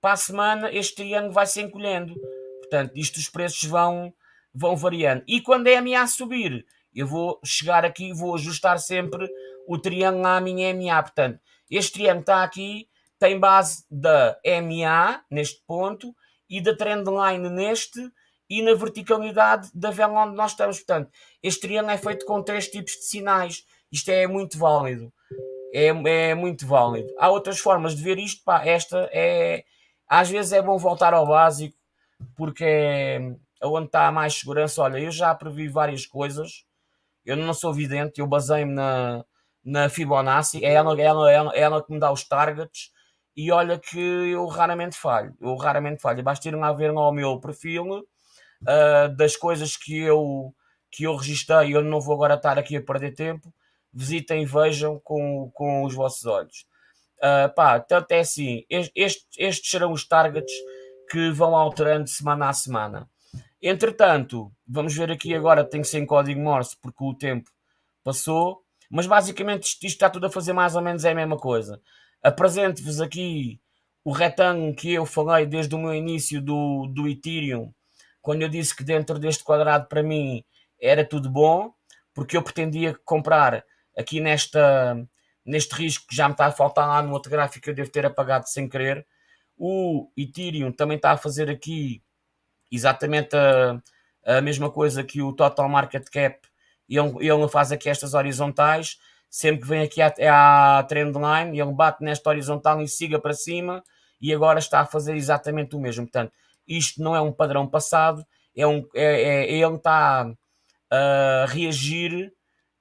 Para a semana, este triângulo vai se encolhendo. Portanto, isto os preços vão, vão variando. E quando a minha a subir, eu vou chegar aqui e vou ajustar sempre o triângulo à minha MA. Portanto, este triângulo está aqui, tem base da MA, neste ponto, e da trendline neste, e na verticalidade da vela onde nós estamos. Portanto, este triângulo é feito com três tipos de sinais. Isto é muito válido. É, é muito válido. Há outras formas de ver isto. Pá, esta é... Às vezes é bom voltar ao básico, porque é onde está mais segurança. Olha, eu já previ várias coisas eu não sou vidente, eu baseio-me na, na Fibonacci, é ela, ela, ela, ela que me dá os targets e olha que eu raramente falho, eu raramente falho. Basta ir lá ver lá o meu perfil uh, das coisas que eu, que eu registrei, eu não vou agora estar aqui a perder tempo, visitem vejam com, com os vossos olhos. Uh, pá, tanto é assim, estes, estes serão os targets que vão alterando semana a semana. Entretanto, vamos ver aqui agora, tem que ser em código Morse, porque o tempo passou, mas basicamente isto, isto está tudo a fazer mais ou menos é a mesma coisa. Apresento-vos aqui o retângulo que eu falei desde o meu início do, do Ethereum, quando eu disse que dentro deste quadrado para mim era tudo bom, porque eu pretendia comprar aqui nesta, neste risco que já me está a faltar lá no outro gráfico que eu devo ter apagado sem querer. O Ethereum também está a fazer aqui exatamente a, a mesma coisa que o Total Market Cap, ele, ele faz aqui estas horizontais, sempre que vem aqui à, à trendline, ele bate nesta horizontal e siga para cima, e agora está a fazer exatamente o mesmo. Portanto, isto não é um padrão passado, é um, é, é, ele está a reagir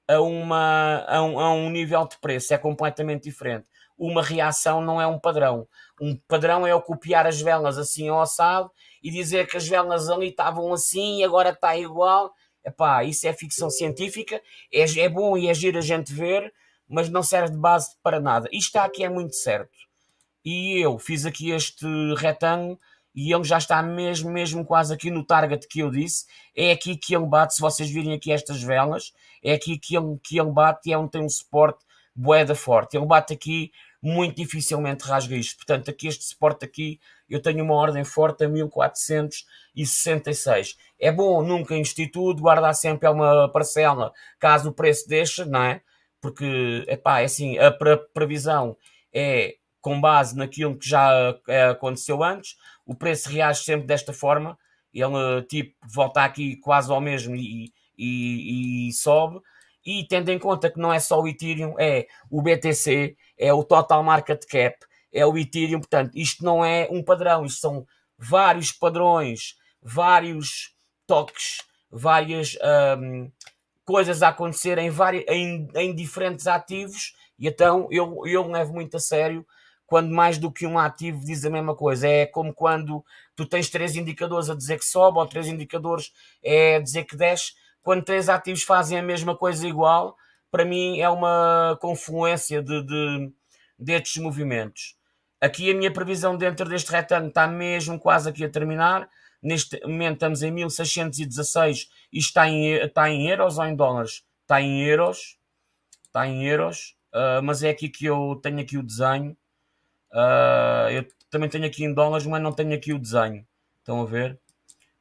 a, uma, a, um, a um nível de preço, é completamente diferente. Uma reação não é um padrão. Um padrão é o copiar as velas assim ao assado e dizer que as velas ali estavam assim e agora está igual. Epá, isso é ficção científica, é, é bom e é giro a gente ver, mas não serve de base para nada. Isto está aqui é muito certo. E eu fiz aqui este retângulo e ele já está mesmo, mesmo quase aqui no target que eu disse. É aqui que ele bate, se vocês virem aqui estas velas, é aqui que ele, que ele bate e é onde tem um suporte boeda forte. Ele bate aqui muito dificilmente rasga isto. Portanto, aqui este suporte aqui, eu tenho uma ordem forte a 1466. É bom nunca investir tudo, guardar sempre uma parcela, caso o preço deixe, não é? Porque, epá, é assim, a previsão é com base naquilo que já eh, aconteceu antes, o preço reage sempre desta forma, ele tipo volta aqui quase ao mesmo e, e, e sobe, e tendo em conta que não é só o Ethereum, é o BTC, é o Total Market Cap, é o Ethereum, portanto, isto não é um padrão, isto são vários padrões, vários toques, várias um, coisas a acontecer em, vários, em, em, diferentes ativos, e então eu, eu levo muito a sério quando mais do que um ativo diz a mesma coisa. É como quando tu tens três indicadores a dizer que sobe ou três indicadores a dizer que desce quando três ativos fazem a mesma coisa igual, para mim é uma confluência de, de, destes movimentos. Aqui a minha previsão dentro deste retângulo está mesmo quase aqui a terminar. Neste momento estamos em 1616 e está em, está em euros ou em dólares? Está em euros. Está em euros. Uh, mas é aqui que eu tenho aqui o desenho. Uh, eu também tenho aqui em dólares, mas não tenho aqui o desenho. Estão a ver?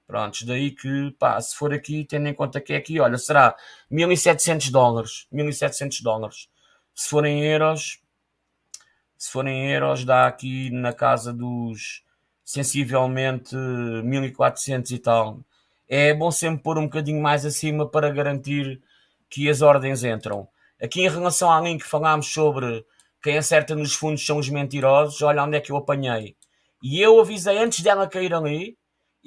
Prontos, daí que, pá, se for aqui, tendo em conta que é aqui, olha, será 1700 dólares, 1700 dólares. Se forem euros, se forem euros, dá aqui na casa dos sensivelmente 1400 e tal. É bom sempre pôr um bocadinho mais acima para garantir que as ordens entram. Aqui em relação à link falámos sobre quem acerta nos fundos são os mentirosos, olha onde é que eu apanhei. E eu avisei antes dela cair ali,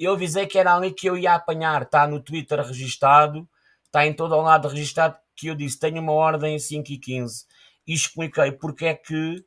eu avisei que era ali que eu ia apanhar. Está no Twitter registado, está em todo o lado registado que eu disse, tenho uma ordem 5 e 15. E expliquei porque é que,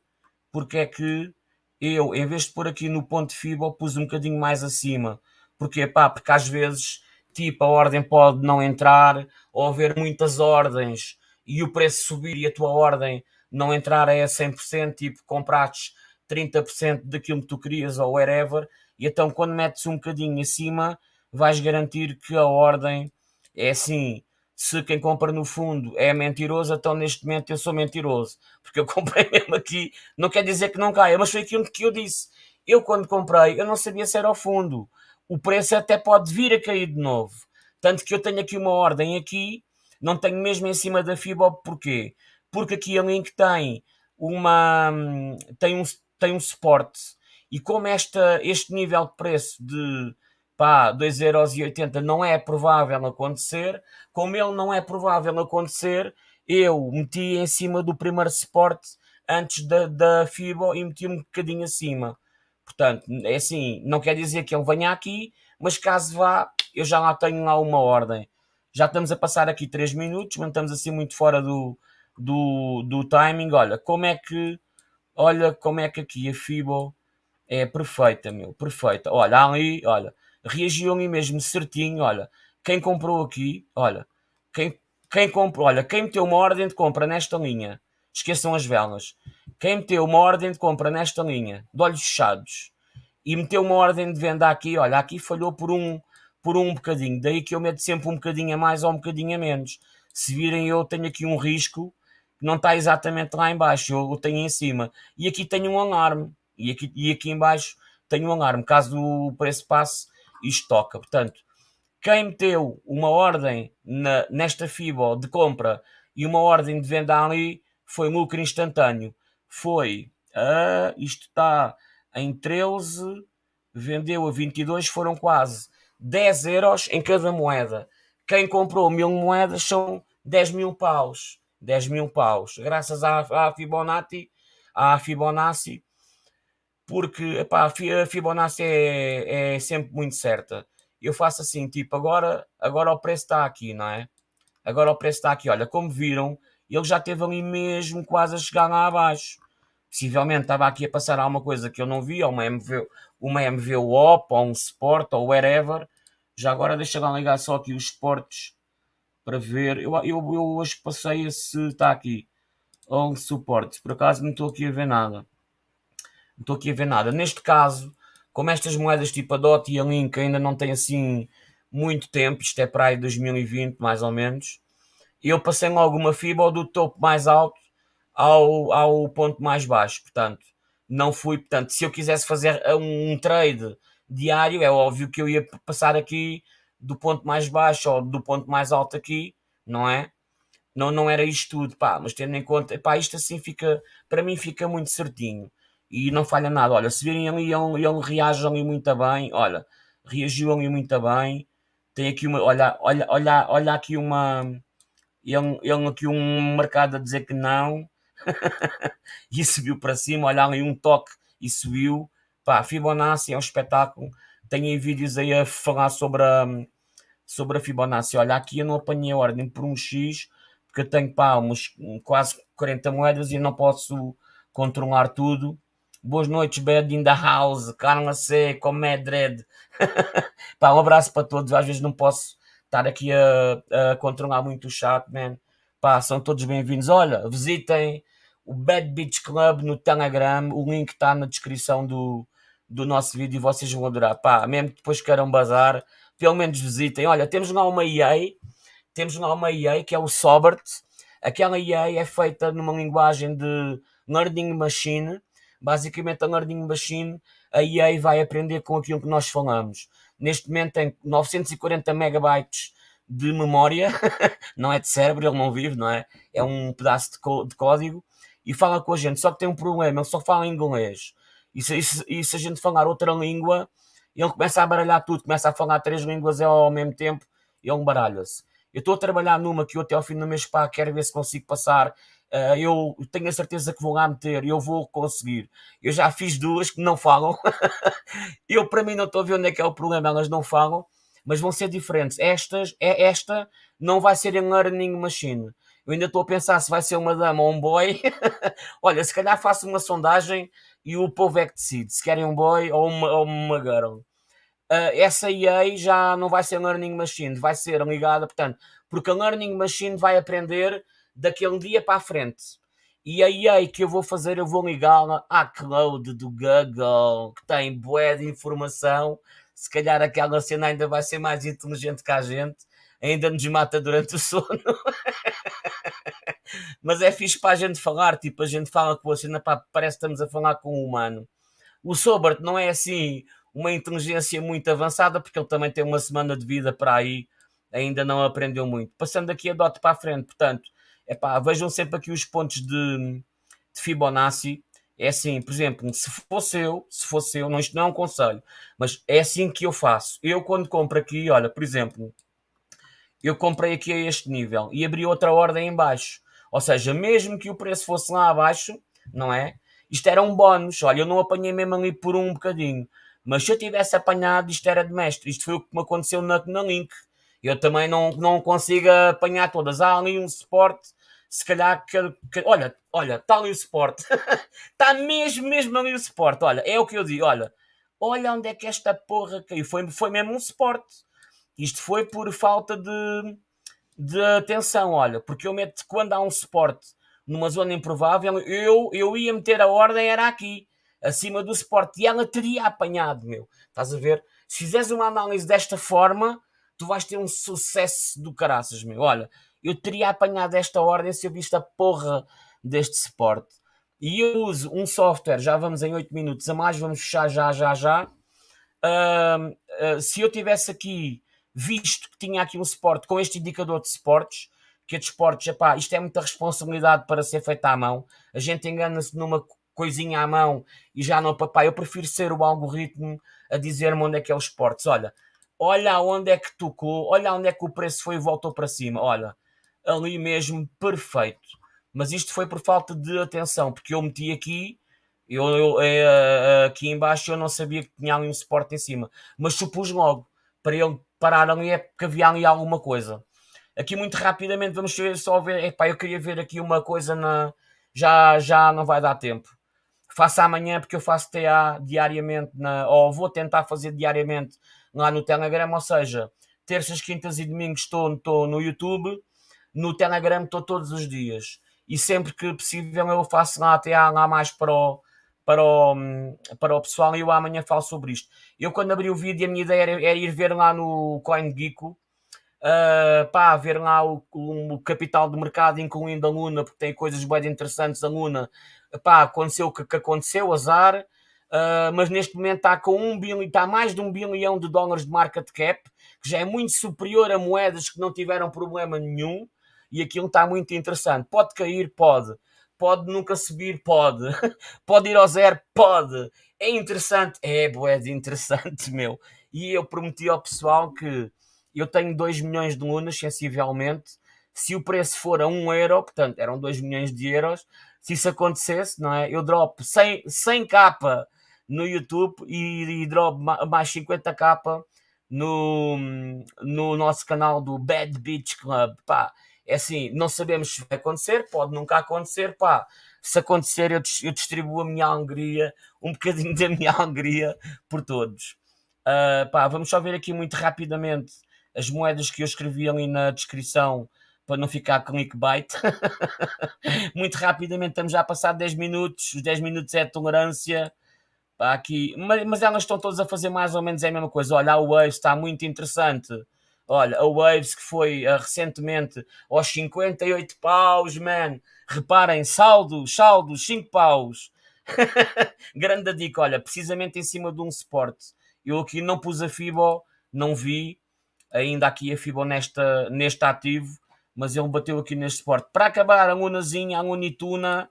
porque é que eu, em vez de pôr aqui no ponto FIBA, pus um bocadinho mais acima. Porquê? Pá, porque às vezes, tipo, a ordem pode não entrar, ou haver muitas ordens e o preço subir e a tua ordem não entrar a 100%, tipo, compraste 30% daquilo que tu querias ou whatever, e então quando metes um bocadinho acima, vais garantir que a ordem é assim. Se quem compra no fundo é mentiroso, então neste momento eu sou mentiroso, porque eu comprei mesmo aqui, não quer dizer que não caia, mas foi aquilo que eu disse. Eu quando comprei, eu não sabia se era ao fundo. O preço até pode vir a cair de novo. Tanto que eu tenho aqui uma ordem aqui, não tenho mesmo em cima da FIBA, porquê? Porque aqui a Link tem uma tem um, tem um suporte e como esta, este nível de preço de pá, 2,80€ não é provável acontecer, como ele não é provável acontecer, eu meti em cima do primeiro suporte antes da, da FIBO e meti um bocadinho acima. Portanto, é assim, não quer dizer que ele venha aqui, mas caso vá, eu já lá tenho lá uma ordem. Já estamos a passar aqui 3 minutos, mas estamos assim muito fora do, do, do timing. Olha, como é que olha como é que aqui a FIBO é perfeita, meu, perfeita. Olha, ali, olha, reagiu ali mesmo certinho, olha, quem comprou aqui, olha, quem, quem comprou, olha, quem meteu uma ordem de compra nesta linha, esqueçam as velas, quem meteu uma ordem de compra nesta linha, de olhos fechados, e meteu uma ordem de venda aqui, olha, aqui falhou por um, por um bocadinho, daí que eu meto sempre um bocadinho a mais ou um bocadinho a menos. Se virem, eu tenho aqui um risco não está exatamente lá embaixo, eu o tenho em cima. E aqui tenho um alarme, e aqui, e aqui embaixo tenho um alarme, caso o preço passe, isto toca. Portanto, quem meteu uma ordem na, nesta FIBO de compra e uma ordem de venda ali foi lucro instantâneo. Foi, uh, isto está em 13, vendeu a 22, foram quase 10 euros em cada moeda. Quem comprou mil moedas são 10 mil paus. 10 mil paus. Graças à, à Fibonacci, à Fibonacci, porque epá, a Fibonacci é, é sempre muito certa. Eu faço assim, tipo, agora, agora o preço está aqui, não é? Agora o preço está aqui. Olha, como viram, ele já teve ali mesmo quase a chegar lá abaixo. Possivelmente estava aqui a passar alguma coisa que eu não vi, ou uma MV, uma MV OP, ou um Sport, ou whatever. Já agora deixa lá ligar só aqui os Sports para ver. Eu, eu, eu hoje passei se está aqui. Ou suporte. Por acaso não estou aqui a ver nada. Não estou aqui a ver nada. Neste caso, como estas moedas tipo a DOT e a Link ainda não têm assim muito tempo, isto é para aí 2020 mais ou menos, eu passei logo uma fibra do topo mais alto ao, ao ponto mais baixo. Portanto, não fui. Portanto, se eu quisesse fazer um trade diário, é óbvio que eu ia passar aqui do ponto mais baixo ou do ponto mais alto aqui, não é? Não, não era isto tudo, pá, mas tendo em conta, pá, isto assim fica, para mim fica muito certinho e não falha nada. Olha, se virem ali, ele, ele reage ali muito bem, olha, reagiu ali muito bem. Tem aqui uma, olha, olha, olha, olha aqui uma, ele, ele aqui um mercado a dizer que não, e subiu para cima, olha ali um toque e subiu. Pá, Fibonacci é um espetáculo. Tenho vídeos aí a falar sobre a, sobre a Fibonacci. Olha, aqui eu não apanhei a ordem por um X, porque eu tenho pá, uns, quase 40 moedas e não posso controlar tudo. Boas noites, Bad in the House, Carla C, Comedred. pá, um abraço para todos. Às vezes não posso estar aqui a, a controlar muito o chat, man. Pá, são todos bem-vindos. Olha, visitem o Bad Beach Club no Telegram. O link está na descrição do, do nosso vídeo e vocês vão adorar. Pá, mesmo que depois queiram bazar, pelo menos visitem. Olha, temos lá uma EA, temos lá uma EA que é o Sobert. Aquela EA é feita numa linguagem de Learning Machine. Basicamente, a Learning Machine, a EA vai aprender com aquilo que nós falamos. neste momento tem 940 megabytes de memória, não é de cérebro, ele não vive, não é? É um pedaço de, de código e fala com a gente, só que tem um problema, ele só fala inglês. E se, e se, a gente falar outra língua, ele começa a baralhar tudo, começa a falar três línguas ao mesmo tempo, ele baralha-se. Eu estou a trabalhar numa que eu até ao fim do mês pá, quero ver se consigo passar. Uh, eu tenho a certeza que vou lá meter eu vou conseguir. Eu já fiz duas que não falam. eu, para mim, não estou a ver onde é que é o problema, elas não falam, mas vão ser diferentes. Estas, é, esta não vai ser em learning machine. Eu ainda estou a pensar se vai ser uma dama ou um boy. Olha, se calhar faço uma sondagem e o povo é que decide se querem um boy ou uma, ou uma girl uh, essa EA já não vai ser Learning Machine, vai ser ligada, portanto, porque a Learning Machine vai aprender daquele dia para a frente. E a EA que eu vou fazer, eu vou ligá-la à cloud do Google, que tem bué de informação. Se calhar aquela cena ainda vai ser mais inteligente que a gente, ainda nos mata durante o sono. Mas é fixe para a gente falar, tipo, a gente fala com a cena, pá, parece que estamos a falar com um humano. O Sobert não é assim uma inteligência muito avançada, porque ele também tem uma semana de vida para aí, ainda não aprendeu muito. Passando aqui a dot para a frente, portanto, epá, vejam sempre aqui os pontos de, de Fibonacci. É assim, por exemplo, se fosse eu, se fosse eu, não, isto não é um conselho, mas é assim que eu faço. Eu quando compro aqui, olha, por exemplo, eu comprei aqui a este nível e abri outra ordem em baixo. Ou seja, mesmo que o preço fosse lá abaixo, não é? Isto era um bónus. Olha, eu não apanhei mesmo ali por um bocadinho. Mas se eu tivesse apanhado, isto era de mestre. Isto foi o que me aconteceu na, na Link. Eu também não, não consigo apanhar todas. Há ali um suporte, se calhar que, que olha, olha, está ali o suporte. está mesmo, mesmo ali o suporte. Olha, é o que eu digo, olha. Olha onde é que esta porra caiu. Foi, foi mesmo um suporte. Isto foi por falta de, de atenção, olha. Porque eu meto, quando há um suporte numa zona improvável, eu, eu ia meter a ordem, era aqui acima do suporte e ela teria apanhado, meu. Estás a ver? Se fizeres uma análise desta forma, tu vais ter um sucesso do caraças, meu. Olha, eu teria apanhado esta ordem se eu visse a porra deste suporte. E eu uso um software, já vamos em 8 minutos a mais, vamos fechar já, já, já. Uh, uh, se eu tivesse aqui visto que tinha aqui um suporte com este indicador de suportes, que é de suportes, epá, isto é muita responsabilidade para ser feita à mão. A gente engana-se numa coisinha à mão e já não, papai, eu prefiro ser o algoritmo a dizer-me onde é que é os portos. Olha, olha onde é que tocou, olha onde é que o preço foi e voltou para cima. Olha, ali mesmo, perfeito. Mas isto foi por falta de atenção, porque eu meti aqui, eu, eu é, aqui embaixo eu não sabia que tinha ali um suporte em cima, mas supus logo para ele parar ali é porque havia ali alguma coisa. Aqui muito rapidamente vamos só ver, epá, eu queria ver aqui uma coisa na já já não vai dar tempo faço amanhã porque eu faço TA diariamente, na, ou vou tentar fazer diariamente lá no Telegram, ou seja, terças, quintas e domingos estou, estou no YouTube, no Telegram estou todos os dias. E sempre que possível eu faço lá TA lá mais para o, para o, para o pessoal e eu amanhã falo sobre isto. Eu quando abri o vídeo a minha ideia era, era ir ver lá no CoinGeeko, uh, pá, ver lá o, o, capital do mercado, incluindo a Luna, porque tem coisas bem interessantes a Luna, pá, aconteceu o que, que, aconteceu, azar, uh, mas neste momento está com um bilhão, está mais de um bilhão de dólares de market cap, que já é muito superior a moedas que não tiveram problema nenhum, e aquilo está muito interessante. Pode cair? Pode. Pode nunca subir? Pode. Pode ir ao zero? Pode. É interessante? É, de interessante, meu. E eu prometi ao pessoal que eu tenho 2 milhões de lunas, sensivelmente. Se o preço for a 1 um euro, portanto, eram 2 milhões de euros, se isso acontecesse, não é? Eu drop 100, 100 capa no YouTube e, e drop mais 50 capa no, no nosso canal do Bad Beach Club. Pá, é assim, não sabemos se vai acontecer, pode nunca acontecer, pá. Se acontecer, eu, eu distribuo a minha alegria, um bocadinho da minha alegria por todos. Uh, pá, vamos só ver aqui muito rapidamente as moedas que eu escrevi ali na descrição para não ficar clickbait. Muito rapidamente, estamos já a passar 10 minutos, os 10 minutos é tolerância. Aqui. Mas, mas, elas estão todas a fazer mais ou menos a mesma coisa. Olha, a Waves está muito interessante. Olha, a Waves que foi uh, recentemente aos 58 paus, man. Reparem, saldos, saldos, 5 paus. Grande dica, olha, precisamente em cima de um suporte. Eu aqui não pus a FIBO, não vi ainda aqui a FIBO nesta, neste ativo, mas ele bateu aqui neste suporte. Para acabar, a Lunazinha, a Lunituna,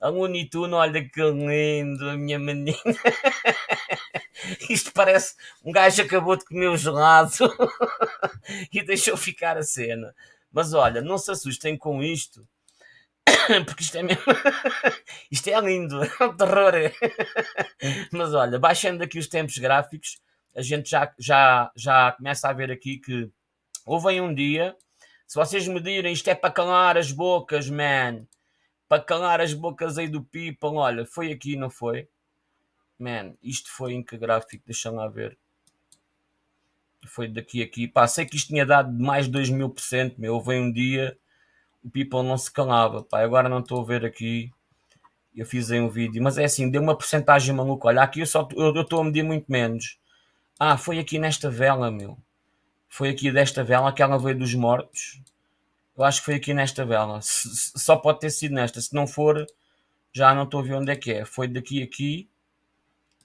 a Lunituna, olha que lindo, a minha menina. Isto parece um gajo acabou de comer um gelado e deixou ficar a cena. Mas olha, não se assustem com isto, porque isto é mesmo. isto é lindo, é um terror. Mas olha, baixando aqui os tempos gráficos, a gente já, já, já começa a ver aqui que houve um dia. Se vocês me direm isto é para calar as bocas, man. Para calar as bocas aí do people, olha, foi aqui, não foi? Man, isto foi em que gráfico? Deixa lá ver. Foi daqui a aqui. Pá, sei que isto tinha dado mais de 2 mil por cento, meu. Houve um dia o people não se calava. Pá, agora não estou a ver aqui. Eu fiz aí um vídeo, mas é assim, deu uma porcentagem maluca. Olha, aqui eu só eu estou a medir muito menos. Ah, foi aqui nesta vela, meu. Foi aqui desta vela, aquela veio dos mortos. Eu acho que foi aqui nesta vela. só pode ter sido nesta. Se não for, já não estou a ver onde é que é. Foi daqui aqui.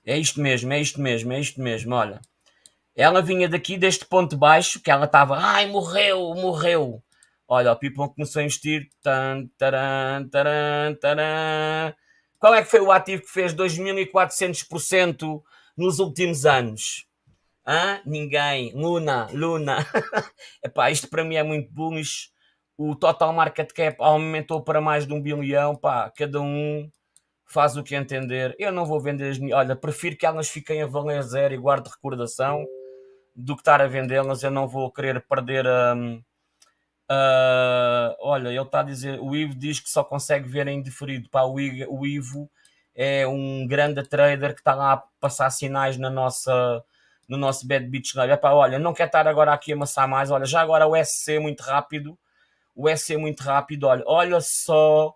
É isto mesmo, é isto mesmo, é isto mesmo, olha. Ela vinha daqui deste ponto baixo, que ela estava, ai, morreu, morreu. Olha, o Pipão começou a investir. Tan, taran, taran, taran. Qual é que foi o ativo que fez 2.400% nos últimos anos? Hã? Ninguém. Luna, Luna. Epá, isto para mim é muito bullish. O total market cap aumentou para mais de um bilhão. Pá, cada um faz o que entender. Eu não vou vender as minhas. Olha, prefiro que elas fiquem a valer zero e guarde recordação do que estar a vendê-las. Eu não vou querer perder a. Um, Uh, olha, ele está a dizer, o Ivo diz que só consegue ver em diferido. Pá, o, o Ivo é um grande trader que está lá a passar sinais na nossa, no nosso Bad Beach Live. Epá, olha, não quer estar agora aqui a amassar mais. Olha, já agora o SC muito rápido. O SC muito rápido. Olha, olha só.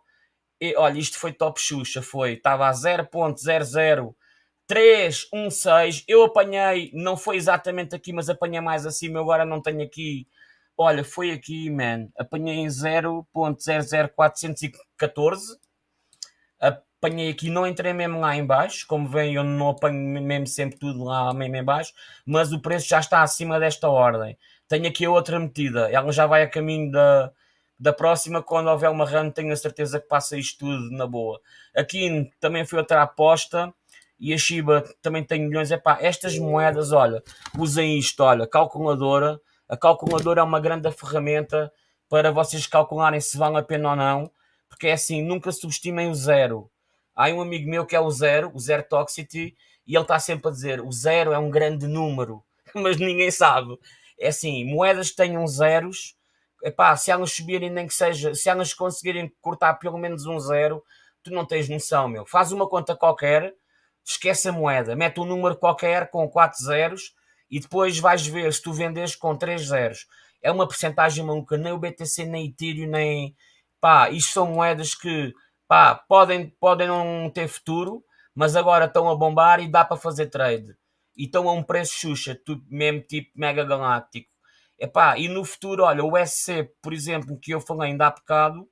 E, olha, isto foi top Xuxa. Foi. Estava a 0.00316. Eu apanhei, não foi exatamente aqui, mas apanhei mais acima. Eu agora não tenho aqui Olha, foi aqui, man. Apanhei em 0.00414. Apanhei aqui, não entrei mesmo lá em baixo. Como vem, eu não apanho mesmo sempre tudo lá mesmo em baixo. Mas o preço já está acima desta ordem. Tenho aqui a outra metida. Ela já vai a caminho da, da próxima. Quando houver uma run, tenho a certeza que passa isto tudo na boa. Aqui também foi outra aposta. E a Shiba também tem milhões. Epá, estas moedas, olha, usem isto, olha, calculadora a calculadora é uma grande ferramenta para vocês calcularem se vale a pena ou não, porque é assim, nunca subestimem o zero. Há um amigo meu que é o zero, o zero toxicity, e ele está sempre a dizer o zero é um grande número, mas ninguém sabe. É assim, moedas que tenham zeros, epá, se elas subirem nem que seja, se elas conseguirem cortar pelo menos um zero, tu não tens noção, meu. Faz uma conta qualquer, esquece a moeda, mete um número qualquer com quatro zeros e depois vais ver se tu vendes com 3 zeros. É uma porcentagem maluca, nem o BTC, nem Ethereum, nem. Pá, isto são moedas que pá, podem, podem não ter futuro, mas agora estão a bombar e dá para fazer trade. E estão a um preço xuxa, mesmo tipo mega galáctico. Epá, e no futuro, olha, o SC, por exemplo, que eu falei ainda há bocado,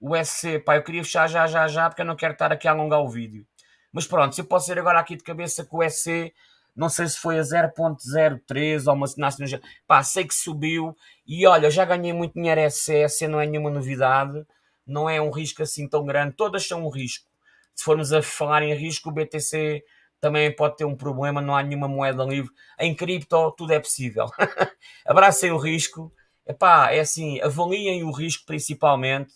o SC, pá, eu queria fechar já, já, já, porque eu não quero estar aqui a alongar o vídeo. Mas pronto, se eu posso ser agora aqui de cabeça que o SC não sei se foi a 0.03 ou uma nasce no pá, sei que subiu e olha, já ganhei muito dinheiro SS, não é nenhuma novidade, não é um risco assim tão grande, todas são um risco. Se formos a falar em risco, o BTC também pode ter um problema, não há nenhuma moeda livre. Em cripto, tudo é possível. Abracem o risco. Epá, é assim, avaliem o risco principalmente.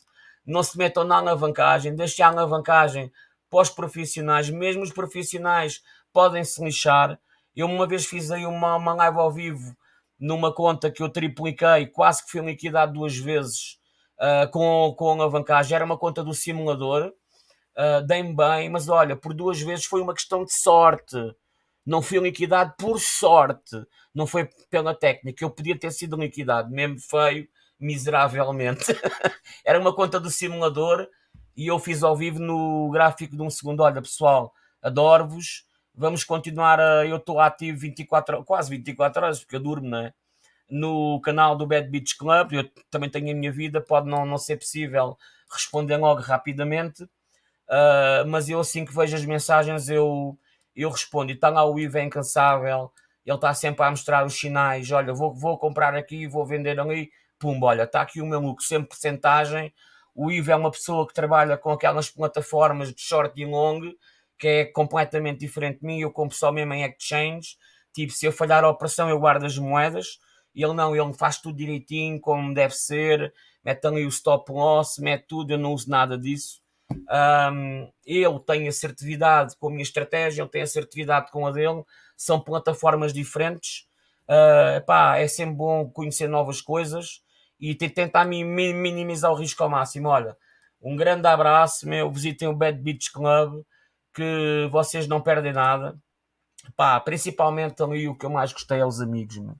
Não se metam na alavancagem, deixem a alavancagem para os profissionais. Mesmo os profissionais podem se lixar. Eu uma vez fiz aí uma, uma live ao vivo numa conta que eu tripliquei, quase que fui liquidado duas vezes uh, com, com alavancagem. Era uma conta do simulador, uh, dei-me bem, mas olha, por duas vezes foi uma questão de sorte. Não fui liquidado por sorte, não foi pela técnica. Eu podia ter sido liquidado, mesmo feio, miseravelmente. Era uma conta do simulador e eu fiz ao vivo no gráfico de um segundo. Olha, pessoal, adoro-vos vamos continuar a. Eu estou ativo 24, quase 24 horas, porque eu durmo, né? No canal do Bad Beach Club, eu também tenho a minha vida, pode não, não ser possível responder logo rapidamente, uh, mas eu assim que vejo as mensagens, eu, eu respondo, e está lá o Ivo é incansável, ele está sempre a mostrar os sinais, olha, vou, vou comprar aqui, vou vender ali, pumba, olha, está aqui o meu lucro, sempre porcentagem, o Ivo é uma pessoa que trabalha com aquelas plataformas de short e long, que é completamente diferente de mim, eu compro só mesmo em exchange, tipo, se eu falhar a operação eu guardo as moedas, ele não, ele faz tudo direitinho, como deve ser, mete ali o stop loss, mete tudo, eu não uso nada disso. Um, ele tem assertividade com a minha estratégia, ele tem assertividade com a dele, são plataformas diferentes. Uh, pá, é sempre bom conhecer novas coisas e tentar minimizar o risco ao máximo. Olha, um grande abraço, meu. Visitem o Bad Beach Club, que vocês não perdem nada. Pá, principalmente ali o que eu mais gostei é os amigos, meu.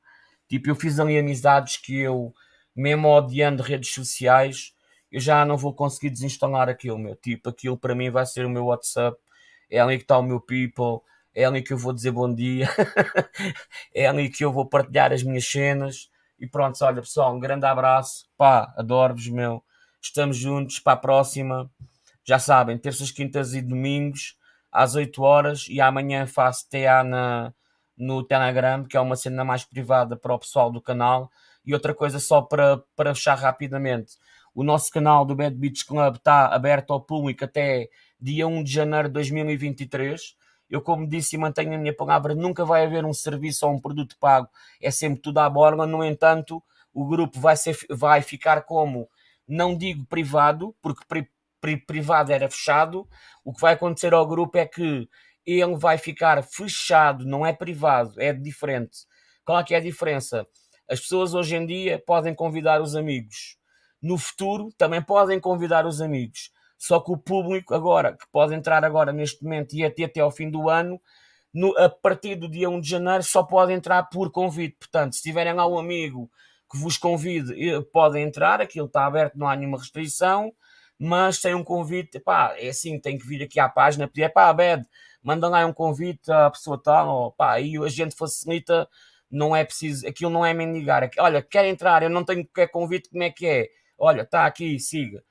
Tipo, eu fiz ali amizades que eu, mesmo odiando redes sociais, eu já não vou conseguir desinstalar aquilo, meu. Tipo, aquilo para mim vai ser o meu WhatsApp, é ali que está o meu people, é ali que eu vou dizer bom dia, é ali que eu vou partilhar as minhas cenas. E pronto, olha pessoal, um grande abraço, pá, adoro-vos, meu. Estamos juntos para a próxima. Já sabem, terças, quintas e domingos às 8 horas e amanhã faço TA na, no Telegram, que é uma cena mais privada para o pessoal do canal. E outra coisa só para, para fechar rapidamente. O nosso canal do Bad Beach Club está aberto ao público até dia 1 de janeiro de 2023. Eu, como disse e mantenho a minha palavra, nunca vai haver um serviço ou um produto pago, é sempre tudo à borla. No entanto, o grupo vai, ser, vai ficar como, não digo privado, porque pri, pri, privado era fechado. O que vai acontecer ao grupo é que ele vai ficar fechado, não é privado, é diferente. Qual é que é a diferença? As pessoas hoje em dia podem convidar os amigos. No futuro também podem convidar os amigos. Só que o público agora, que pode entrar agora neste momento e até, até ao fim do ano, no, a partir do dia 1 de janeiro só pode entrar por convite. Portanto, se tiverem lá um amigo que vos convide, eh, podem entrar, aquilo está aberto, não há nenhuma restrição, mas sem um convite, pá, é assim, tem que vir aqui à página, pedir, pá, Bed, manda lá um convite à pessoa tal, ou, pá, aí a gente facilita, não é preciso, aquilo não é mendigar, olha, quer entrar, eu não tenho qualquer convite, como é que é? Olha, está aqui, siga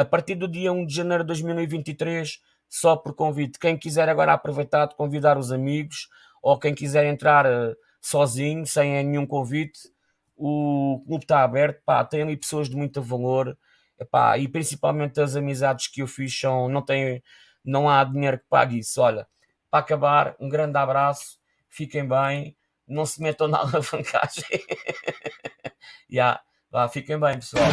a partir do dia 1 de janeiro de 2023, só por convite. Quem quiser agora aproveitar de convidar os amigos ou quem quiser entrar uh, sozinho, sem nenhum convite, o clube está aberto. Pá, tem ali pessoas de muito valor e principalmente as amizades que eu fiz são, não, tem, não há dinheiro que pague isso. Olha, para acabar, um grande abraço, fiquem bem, não se metam na alavancagem. yeah. Vá, fiquem bem, pessoal.